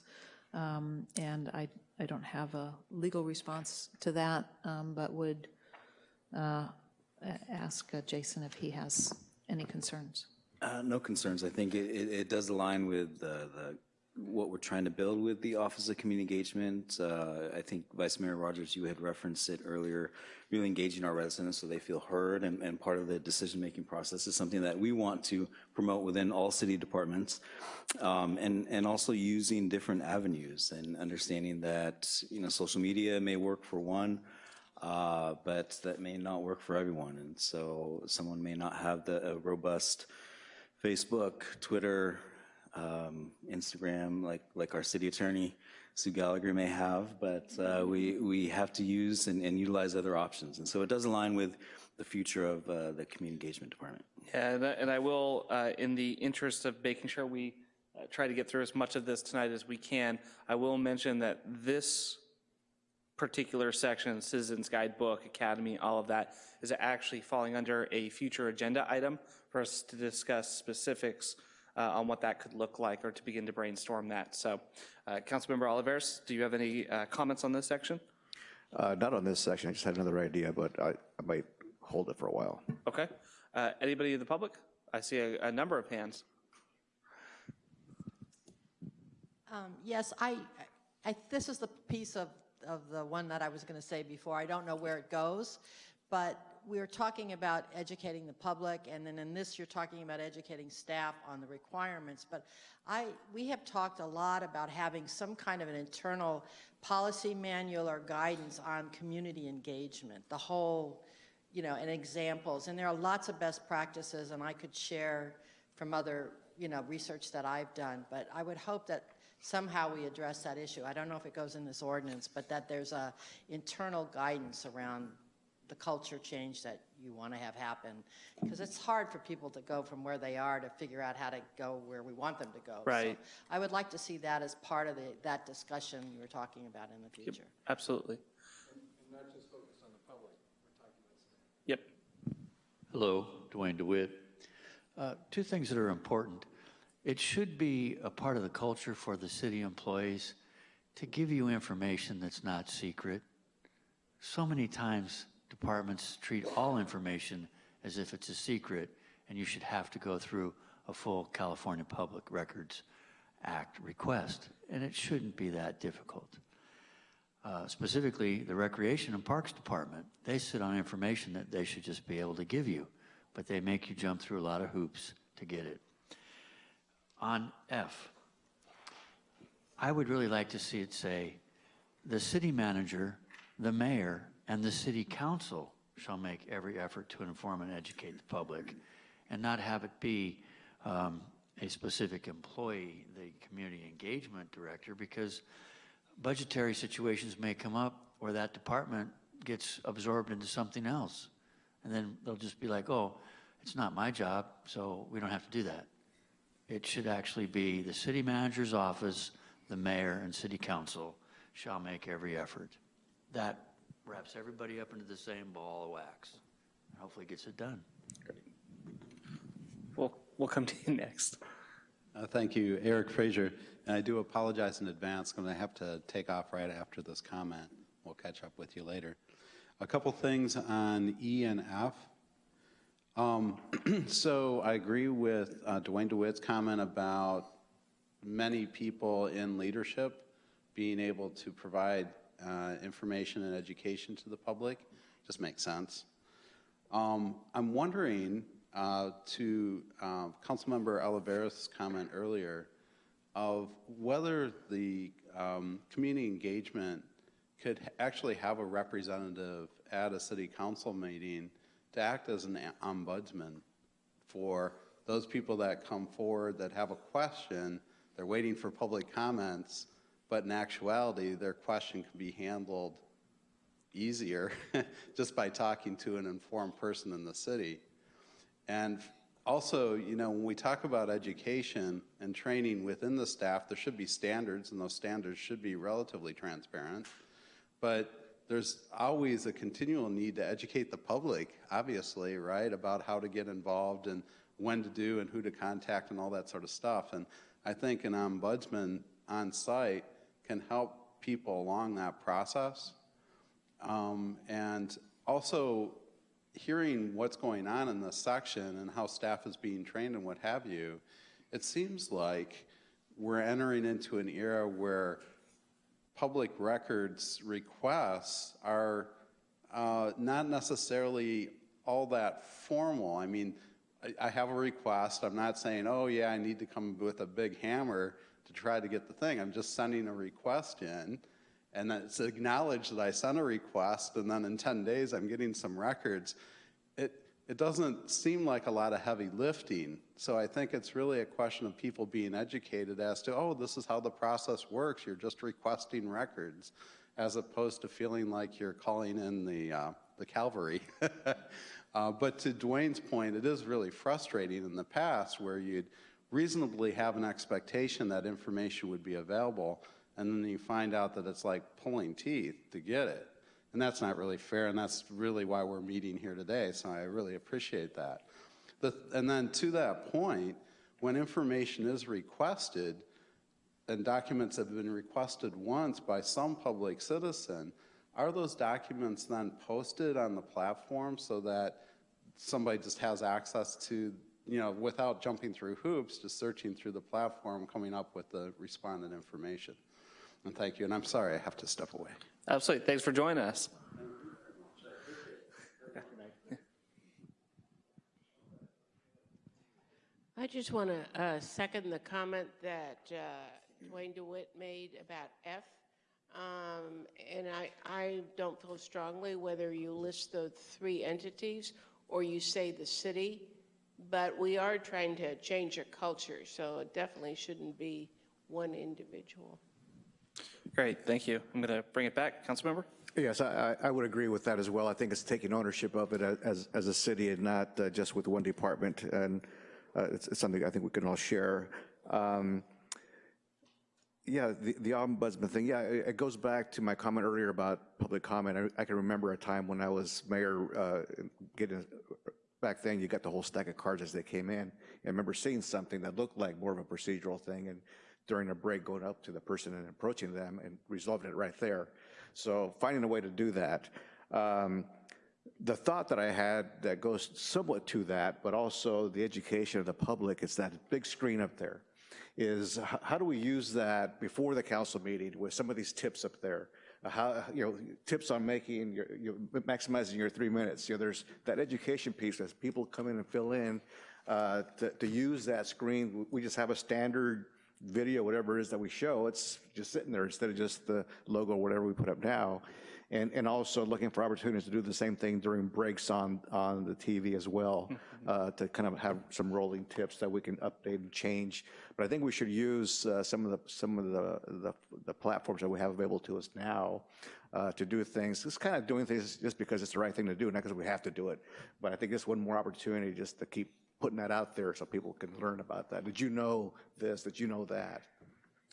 Speaker 7: Um, And I, I don't have a legal response to that, um, but would uh, ask uh, Jason if he has any concerns.
Speaker 3: Uh, No concerns. I think it, it it does align with the, the, what we're trying to build with the Office of Community Engagement. Uh, I think Vice Mayor Rogers, you had referenced it earlier, really engaging our residents so they feel heard and, and part of the decision-making process is something that we want to promote within all city departments. Um, And, and also using different avenues and understanding that, you know, social media may work for one, uh, but that may not work for everyone. And so someone may not have the robust Facebook, Twitter, um, Instagram, like, like our city attorney. Sue Gallagher may have, but uh, we, we have to use and, and utilize other options. And so it does align with the future of uh, the Community Engagement Department.
Speaker 1: Yeah, and I- and I will, uh, in the interest of making sure we uh, try to get through as much of this tonight as we can, I will mention that this particular section, Citizens Guidebook, Academy, all of that, is actually falling under a future agenda item for us to discuss specifics uh, on what that could look like or to begin to brainstorm that. So, uh, Councilmember Olivares, do you have any uh, comments on this section?
Speaker 8: Uh, Not on this section, I just had another idea, but I I might hold it for a while.
Speaker 1: Okay. Uh, Anybody in the public? I see a a number of hands.
Speaker 5: Um, Yes, I, I, this is the piece of, of the one that I was going to say before. I don't know where it goes, but we're talking about educating the public, and then in this, you're talking about educating staff on the requirements. But I, we have talked a lot about having some kind of an internal policy manual or guidance on community engagement, the whole, you know, and examples. And there are lots of best practices, and I could share from other, you know, research that I've done. But I would hope that somehow we address that issue. I don't know if it goes in this ordinance, but that there's a internal guidance around the culture change that you want to have happen. Because it's hard for people to go from where they are to figure out how to go where we want them to go. So
Speaker 1: Right.
Speaker 5: I would like to see that as part of the, that discussion you were talking about in the future.
Speaker 1: Absolutely. And,
Speaker 10: and not just focus on the public. We're talking about
Speaker 1: yep.
Speaker 6: Hello, Dwayne DeWitt. Uh, Two things that are important. It should be a part of the culture for the city employees to give you information that's not secret. So many times, departments treat all information as if it's a secret, and you should have to go through a full California Public Records Act request, and it shouldn't be that difficult. Uh, Specifically, the Recreation and Parks Department, they sit on information that they should just be able to give you, but they make you jump through a lot of hoops to get it. On F, I would really like to see it say, "The city manager, the mayor, and the city council shall make every effort to inform and educate the public," and not have it be um, a specific employee, the community engagement director, because budgetary situations may come up where that department gets absorbed into something else. And then they'll just be like, oh, it's not my job, so we don't have to do that. It should actually be the city manager's office, the mayor, and city council shall make every effort. That wraps everybody up into the same ball of wax, and hopefully gets it done.
Speaker 1: We'll, we'll come to you next.
Speaker 4: Uh, Thank you, Eric Frazier. And I do apologize in advance, because I have to take off right after this comment. We'll catch up with you later. A couple things on E and F. Um, So I agree with uh, Dwayne DeWitt's comment about many people in leadership being able to provide uh, information and education to the public. Just makes sense. Um, I'm wondering, uh, to uh, Councilmember Olivares' comment earlier, of whether the um, community engagement could actually have a representative at a city council meeting to act as an ombudsman for those people that come forward that have a question, they're waiting for public comments, but in actuality, their question can be handled easier just by talking to an informed person in the city. And also, you know, when we talk about education and training within the staff, there should be standards, and those standards should be relatively transparent. But there's always a continual need to educate the public, obviously, right, about how to get involved and when to do and who to contact and all that sort of stuff. And I think an ombudsman on site can help people along that process. Um, and also hearing what's going on in this section and how staff is being trained and what have you, it seems like we're entering into an era where public records requests are uh, not necessarily all that formal. I mean, I, I have a request. I'm not saying, oh, yeah, I need to come with a big hammer to try to get the thing. I'm just sending a request in, and it's acknowledged that I sent a request, and then in 10 days, I'm getting some records. It, it doesn't seem like a lot of heavy lifting. So I think it's really a question of people being educated as to, oh, this is how the process works. You're just requesting records, as opposed to feeling like you're calling in the, uh, the cavalry. uh, but to Dwayne's point, it is really frustrating in the past where you'd reasonably have an expectation that information would be available, and then you find out that it's like pulling teeth to get it. And that's not really fair, and that's really why we're meeting here today, so I really appreciate that. The, and then to that point, when information is requested, and documents have been requested once by some public citizen, are those documents then posted on the platform so that somebody just has access to, you know, without jumping through hoops, just searching through the platform, coming up with the respondent information? And thank you, and I'm sorry I have to step away.
Speaker 1: Absolutely. Thanks for joining us.
Speaker 9: I just want to uh, second the comment that uh, Dwayne DeWitt made about F. Um, and I, I don't feel strongly whether you list the three entities or you say the city, but we are trying to change a culture, so it definitely shouldn't be one individual.
Speaker 1: Great, thank you. I'm going to bring it back. Councilmember?
Speaker 8: Yes, I, I I would agree with that as well. I think it's taking ownership of it as, as a city and not uh, just with one department. And uh, it's, it's something I think we can all share. Um, yeah, the, the ombudsman thing, yeah, it, it goes back to my comment earlier about public comment. I, I can remember a time when I was mayor, uh, getting, back then you got the whole stack of cards as they came in. I remember seeing something that looked like more of a procedural thing and during a break going up to the person and approaching them and resolving it right there. So finding a way to do that. Um, the thought that I had that goes somewhat to that, but also the education of the public, is that big screen up there. Is how do we use that before the council meeting with some of these tips up there? Uh, How, you know, tips on making, your, your, maximizing your three minutes. You know, there's that education piece as people come in and fill in, uh, to, to use that screen. We just have a standard video, whatever it is that we show, it's just sitting there instead of just the logo, whatever we put up now. And, and also looking for opportunities to do the same thing during breaks on, on the TV as well, uh, to kind of have some rolling tips that we can update and change. But I think we should use uh, some of the, some of the, the, the platforms that we have available to us now uh, to do things, just kind of doing things just because it's the right thing to do, not because we have to do it. But I think it's one more opportunity just to keep putting that out there so people can learn about that. Did you know this? Did you know that?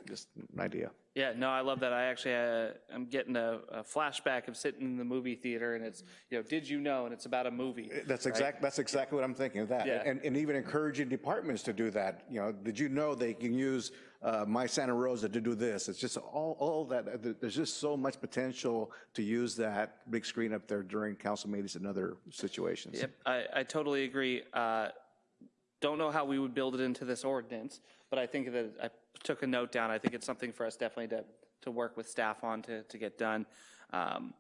Speaker 8: Just an idea.
Speaker 1: Yeah, no, I love that. I actually, uh, I'm getting a, a flashback of sitting in the movie theater and it's, you know, did you know? And it's about a movie.
Speaker 8: That's
Speaker 1: right?
Speaker 8: exact, that's exactly what I'm thinking of that.
Speaker 1: Yeah.
Speaker 8: And, and even encouraging departments to do that. You know, did you know they can use uh, My Santa Rosa to do this? It's just all, all that, there's just so much potential to use that big screen up there during council meetings and other situations.
Speaker 1: Yep, I, I totally agree. Uh, Don't know how we would build it into this ordinance, but I think that, I took a note down. I think it's something for us definitely to, to work with staff on to, to get done. Um,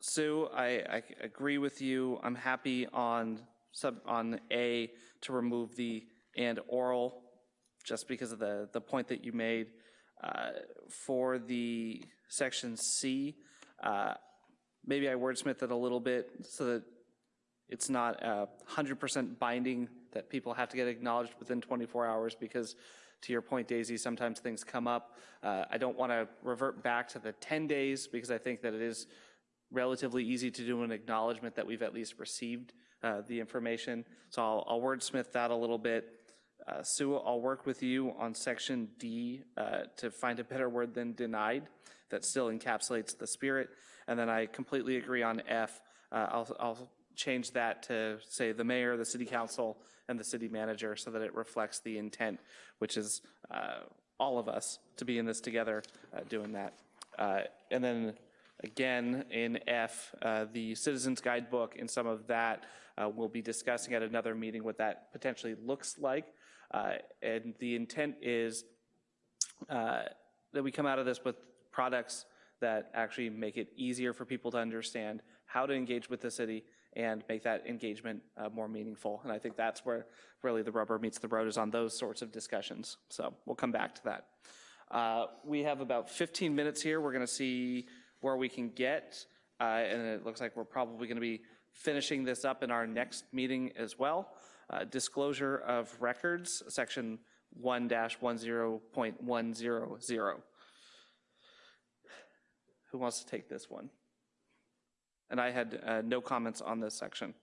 Speaker 1: Sue, I, I agree with you. I'm happy on sub, on A to remove the and oral, just because of the, the point that you made. Uh, For the section C, uh, maybe I wordsmith it a little bit so that it's not a hundred percent binding that people have to get acknowledged within 24 hours because to your point, Daisy, sometimes things come up. Uh, I don't want to revert back to the 10 days because I think that it is relatively easy to do an acknowledgement that we've at least received uh, the information. So I'll, I'll wordsmith that a little bit. Uh, Sue, I'll work with you on section D uh, to find a better word than denied that still encapsulates the spirit. And then I completely agree on F. Uh, I'll, I'll change that to say the mayor, the city council, and the city manager so that it reflects the intent, which is uh, all of us to be in this together uh, doing that. Uh, And then again, in F, uh, the Citizens Guidebook and some of that, uh, we'll be discussing at another meeting what that potentially looks like. And the intent is that we come out of this with products that actually make it easier for people to understand how to engage with the city and make that engagement uh, more meaningful. And I think that's where really the rubber meets the road is on those sorts of discussions. So we'll come back to that. Uh, we have about 15 minutes here. We're going to see where we can get. uh, and it looks like we're probably going to be finishing this up in our next meeting as well. Uh, Disclosure of records, section 1-10.100. Who wants to take this one? And I had uh, no comments on this section.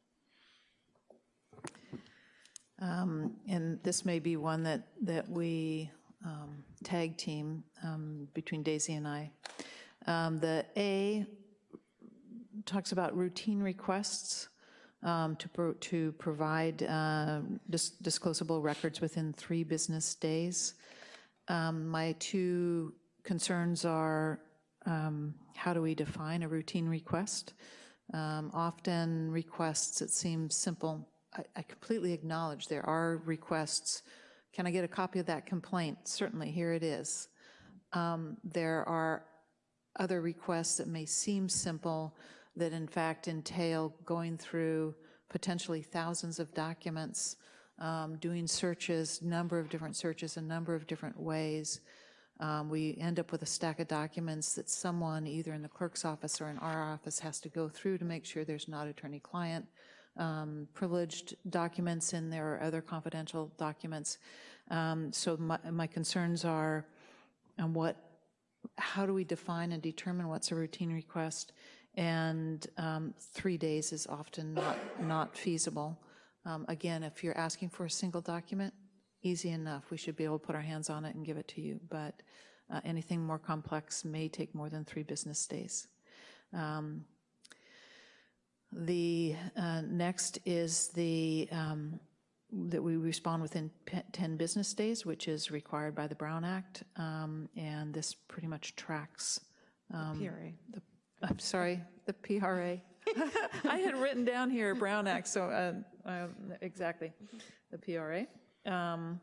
Speaker 7: Um, And this may be one that, that we um, tag team um, between Daisy and I. Um, The A talks about routine requests um, to, pro- to provide uh, dis- disclosable records within three business days. Um, My two concerns are, um, how do we define a routine request? Um, Often requests, it seems simple. I- I completely acknowledge there are requests. Can I get a copy of that complaint? Certainly, here it is. Um, There are other requests that may seem simple that in fact entail going through potentially thousands of documents, um, doing searches, number of different searches, a number of different ways. Um, We end up with a stack of documents that someone, either in the clerk's office or in our office, has to go through to make sure there's not attorney-client um, privileged documents in there or other confidential documents. Um, So my, my concerns are on what, how do we define and determine what's a routine request? And um, three days is often not, not feasible. Um, Again, if you're asking for a single document, easy enough. We should be able to put our hands on it and give it to you. But uh, anything more complex may take more than three business days. Um, The uh, next is the, um, that we respond within 10 business days, which is required by the Brown Act. Um, And this pretty much tracks. um,
Speaker 2: PRA.
Speaker 7: the- I'm sorry, the PRA. I had written down here Brown Act, so, uh, uh, exactly, the PRA. Um,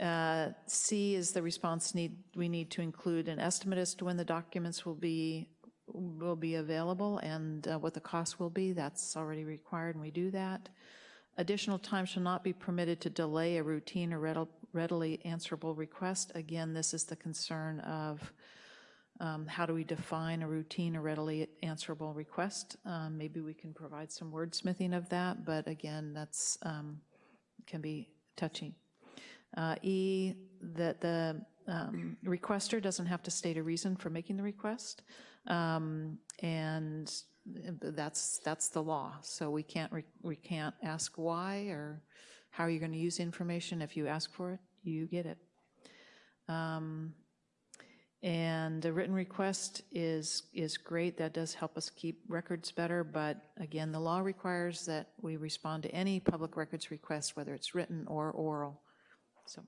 Speaker 7: uh, C is the response need, we need to include an estimate as to when the documents will be, will be available and uh, what the cost will be. That's already required, and we do that. Additional time shall not be permitted to delay a routine or readily answerable request. Again, this is the concern of um, how do we define a routine or readily answerable request? Um, Maybe we can provide some wordsmithing of that, but again, that's, um, can be touchy. Uh, E, that the um, requester doesn't have to state a reason for making the request. Um, And that's, that's the law. So we can't, we can't ask why or how are you going to use information. If you ask for it, you get it. Um, And the written request is, is great. That does help us keep records better. But again, the law requires that we respond to any public records request, whether it's written or oral. So,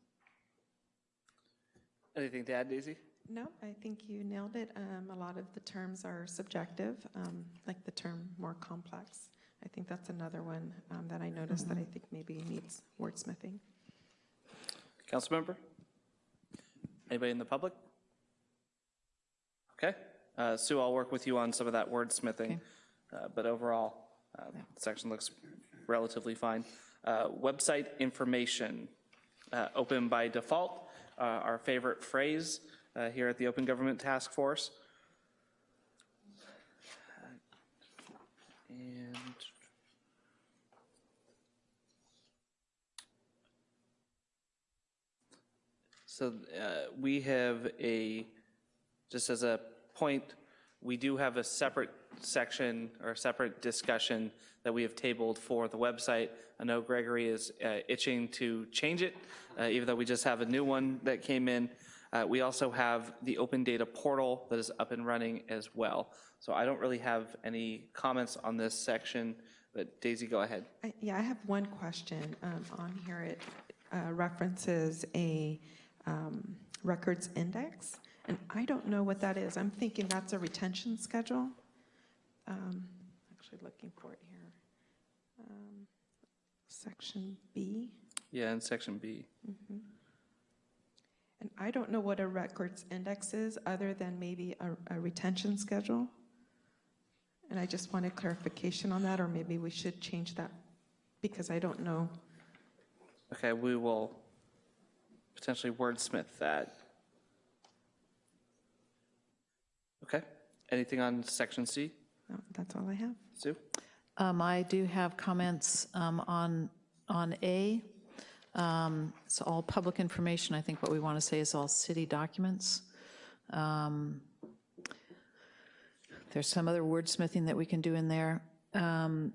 Speaker 1: Anything to add, Daisy?
Speaker 2: No, I think you nailed it. Um, A lot of the terms are subjective, um, like the term more complex. I think that's another one um, that I noticed that I think maybe needs wordsmithing.
Speaker 1: Councilmember? Anybody in the public? Okay. Uh, Sue, I'll work with you on some of that wordsmithing, uh, but overall, uh, the section looks relatively fine. Uh, Website information, uh, open by default, uh, our favorite phrase uh, here at the Open Government Task Force. And So uh, we have a, just as a point, we do have a separate section or a separate discussion that we have tabled for the website. I know Gregory is uh, itching to change it, uh, even though we just have a new one that came in. Uh, We also have the open data portal that is up and running as well. So I don't really have any comments on this section, but Daisy, go ahead.
Speaker 2: I- Yeah, I have one question. Um, On here, it uh, references a um, records index, and I don't know what that is. I'm thinking that's a retention schedule. Um, Actually looking for it here. Um, Section B.
Speaker 1: Yeah, in section B.
Speaker 2: And I don't know what a records index is, other than maybe a, a retention schedule. And I just wanted clarification on that, or maybe we should change that, because I don't know.
Speaker 1: Okay, we will potentially wordsmith that. Okay, Anything on section C?
Speaker 2: No, That's all I have.
Speaker 1: Sue?
Speaker 7: Um, I do have comments um, on, on A. Um, It's all public information. I think what we want to say is all city documents. Um, There's some other wordsmithing that we can do in there. Um,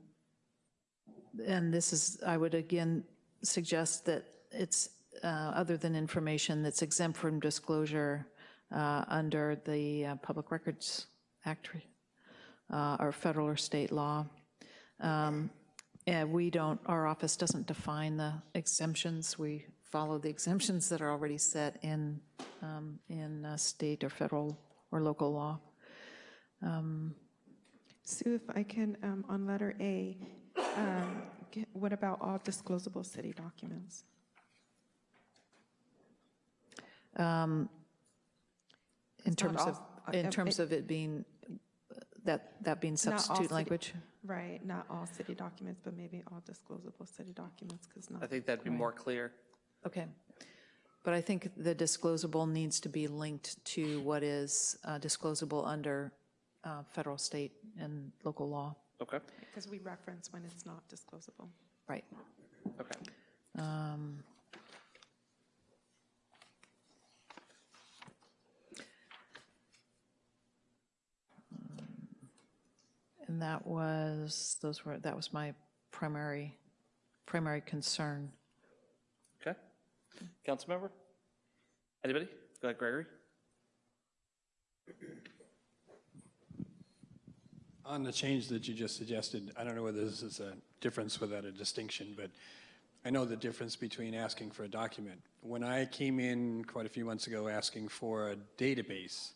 Speaker 7: And this is, I would again suggest that it's, uh, other than information that's exempt from disclosure uh, under the uh, Public Records Act uh, or federal or state law. Um, And we don't, our office doesn't define the exemptions. We follow the exemptions that are already set in, um, in uh, state or federal or local law.
Speaker 2: Sue, if I can, um, on letter A, um, get- what about all disclosable city documents?
Speaker 7: In
Speaker 2: It's
Speaker 7: terms of,
Speaker 2: all- uh,
Speaker 7: in
Speaker 2: uh,
Speaker 7: terms
Speaker 2: it-
Speaker 7: of it being, that, that being substitute
Speaker 2: city-
Speaker 7: language?
Speaker 2: Right, not all city documents, but maybe all disclosable city documents, because not.
Speaker 1: I think that'd be more clear.
Speaker 7: Okay. But I think the disclosable needs to be linked to what is uh, disclosable under uh, federal, state, and local law.
Speaker 1: Okay,
Speaker 2: Because we reference when it's not disclosable.
Speaker 7: Right.
Speaker 1: okay.
Speaker 7: Um, And that was, those were, that was my primary, primary concern.
Speaker 1: Okay. council member, Anybody? Go ahead, Gregory.
Speaker 10: On the change that you just suggested, I don't know whether this is a difference without a distinction, but I know the difference between asking for a document. When I came in quite a few months ago asking for a database,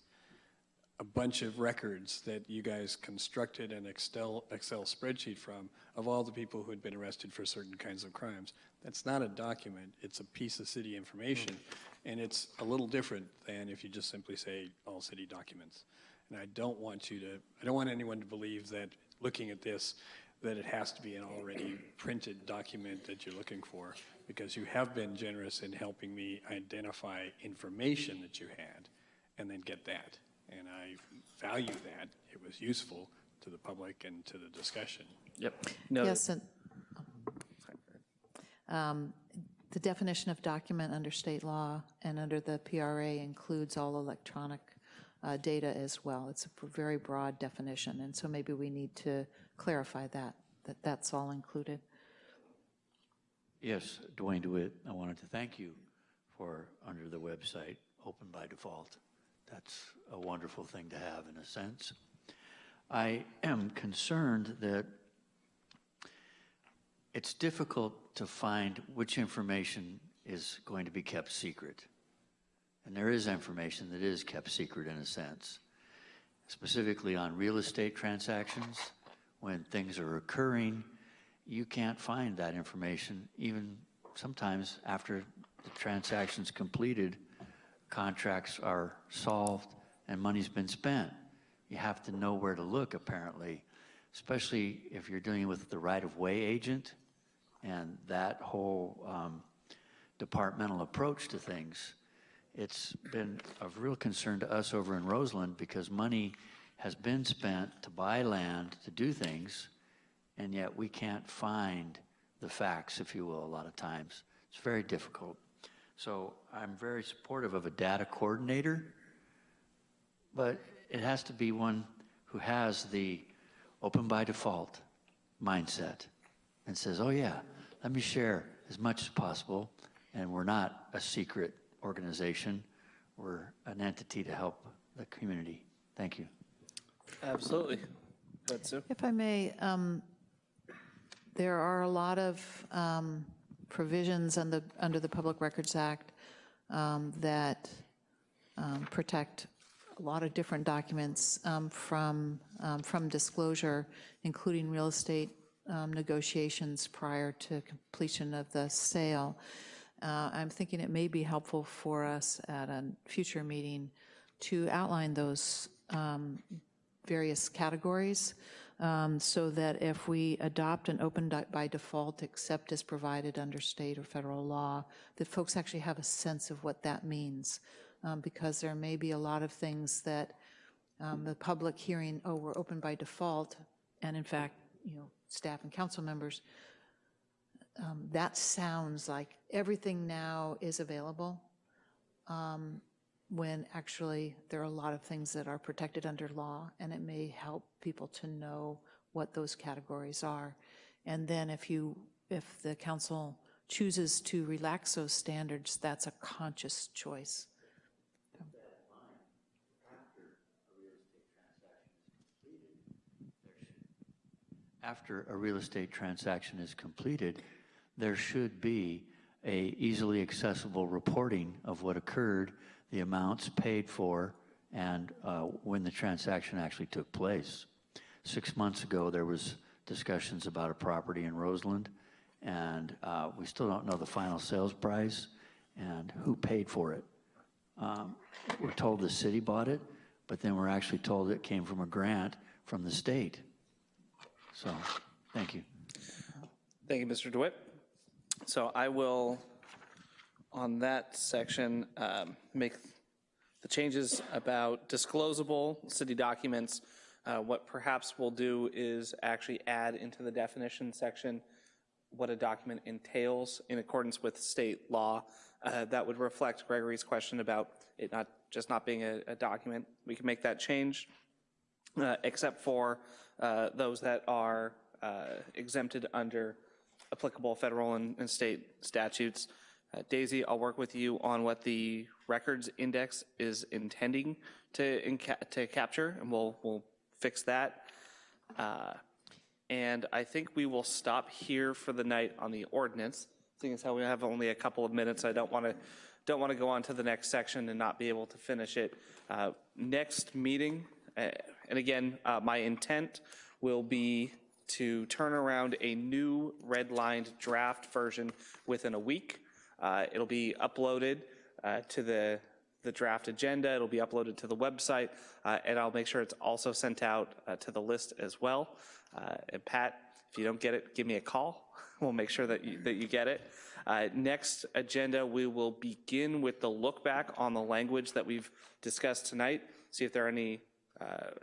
Speaker 10: a bunch of records that you guys constructed an Excel, Excel spreadsheet from of all the people who had been arrested for certain kinds of crimes. That's not a document, it's a piece of city information. Hmm. And it's a little different than if you just simply say all city documents. And I don't want you to, I don't want anyone to believe that looking at this, that it has to be an already printed document that you're looking for, because you have been generous in helping me identify information that you had and then get that. And I value that. It was useful to the public and to the discussion.
Speaker 1: Yep. No.
Speaker 7: Yes, and um, the definition of document under state law and under the PRA includes all electronic uh, data as well. It's a very broad definition, and so maybe we need to clarify that, that that's all included.
Speaker 6: Yes, Dwayne DeWitt, I wanted to thank you for, under the website, Open by Default. That's a wonderful thing to have in a sense. I am concerned that it's difficult to find which information is going to be kept secret. And there is information that is kept secret in a sense, specifically on real estate transactions. When things are occurring, you can't find that information even sometimes after the transaction's completed, contracts are solved and money's been spent. You have to know where to look apparently, especially if you're dealing with the right-of-way agent and that whole um, departmental approach to things. It's been of real concern to us over in Roseland because money has been spent to buy land, to do things, and yet we can't find the facts, if you will, a lot of times. It's very difficult. So I'm very supportive of a data coordinator, but it has to be one who has the open by default mindset and says, oh yeah, let me share as much as possible, and we're not a secret organization. We're an entity to help the community. Thank you.
Speaker 1: Absolutely. Go ahead,
Speaker 7: If I may, um, there are a lot of um, provisions under, under the Public Records Act um, that um, protect a lot of different documents um, from, um, from disclosure, including real estate um, negotiations prior to completion of the sale. Uh, I'm thinking it may be helpful for us at a future meeting to outline those various categories um, so that if we adopt an open by default, except as provided under state or federal law, that folks actually have a sense of what that means. Um, Because there may be a lot of things that um, the public hearing, oh, we're open by default, and in fact, you know, staff and council members, um, that sounds like everything now is available, um, when actually there are a lot of things that are protected under law, and it may help people to know what those categories are. And then if you, if the council chooses to relax those standards, that's a conscious choice.
Speaker 12: After a real estate transaction is completed, there should be a easily accessible reporting of what occurred, the amounts paid for, and uh, when the transaction actually took place. Six months ago, there was discussions about a property in Roseland, and uh, we still don't know the final sales price and who paid for it. Um, We're told the city bought it, but then we're actually told it came from a grant from the state. So, thank you.
Speaker 1: Thank you, Mr. DeWitt. So I will, on that section, um, make the changes about disclosable city documents. Uh, What perhaps we'll do is actually add into the definition section what a document entails in accordance with state law. Uh, That would reflect Gregory's question about it not, just not being a, a document. We can make that change, uh, except for uh, those that are uh, exempted under applicable federal and, and state statutes. Uh, Daisy, I'll work with you on what the records index is intending to, inca- to capture, and we'll, we'll fix that. Uh, and I think we will stop here for the night on the ordinance. Seeing as how we have only a couple of minutes, I don't want to don't want to go on to the next section and not be able to finish it. Uh, next meeting, uh, and again, uh, my intent will be to turn around a new redlined draft version within a week. Uh, it'll be uploaded uh, to the the draft agenda. It'll be uploaded to the website, uh, and I'll make sure it's also sent out uh, to the list as well. Uh, and Pat, if you don't get it, give me a call. We'll make sure that you, that you get it. Uh, next agenda, we will begin with the look back on the language that we've discussed tonight. See if there are any,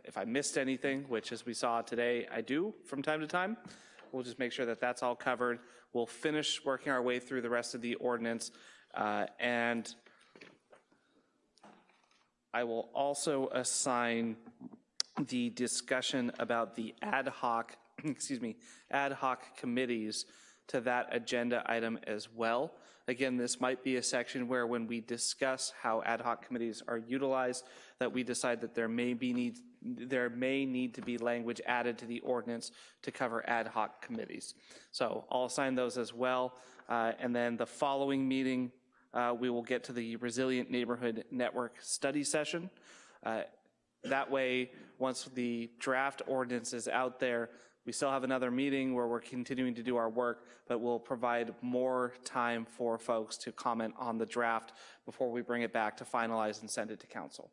Speaker 1: if I missed anything, which as we saw today, I do from time to time. We'll just make sure that that's all covered. We'll finish working our way through the rest of the ordinance. Uh, and I will also assign the discussion about the ad hoc, excuse me, ad hoc committees to that agenda item as well. Again, this might be a section where when we discuss how ad hoc committees are utilized, that we decide that there may be need, there may need to be language added to the ordinance to cover ad hoc committees. So I'll assign those as well. Uh, and then the following meeting, uh, we will get to the Resilient Neighborhood Network study session. Uh, that way, once the draft ordinance is out there, we still have another meeting where we're continuing to do our work, but we'll provide more time for folks to comment on the draft before we bring it back to finalize and send it to council.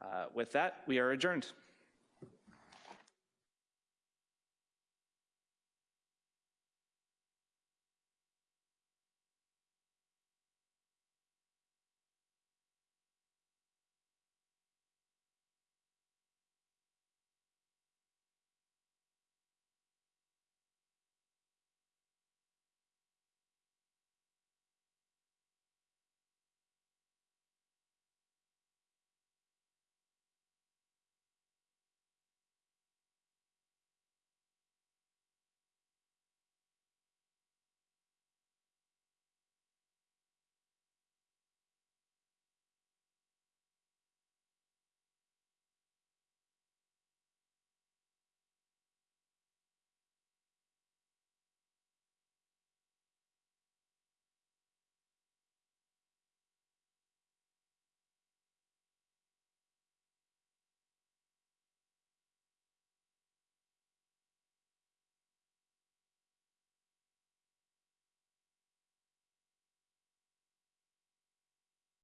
Speaker 1: Uh, with that, we are adjourned.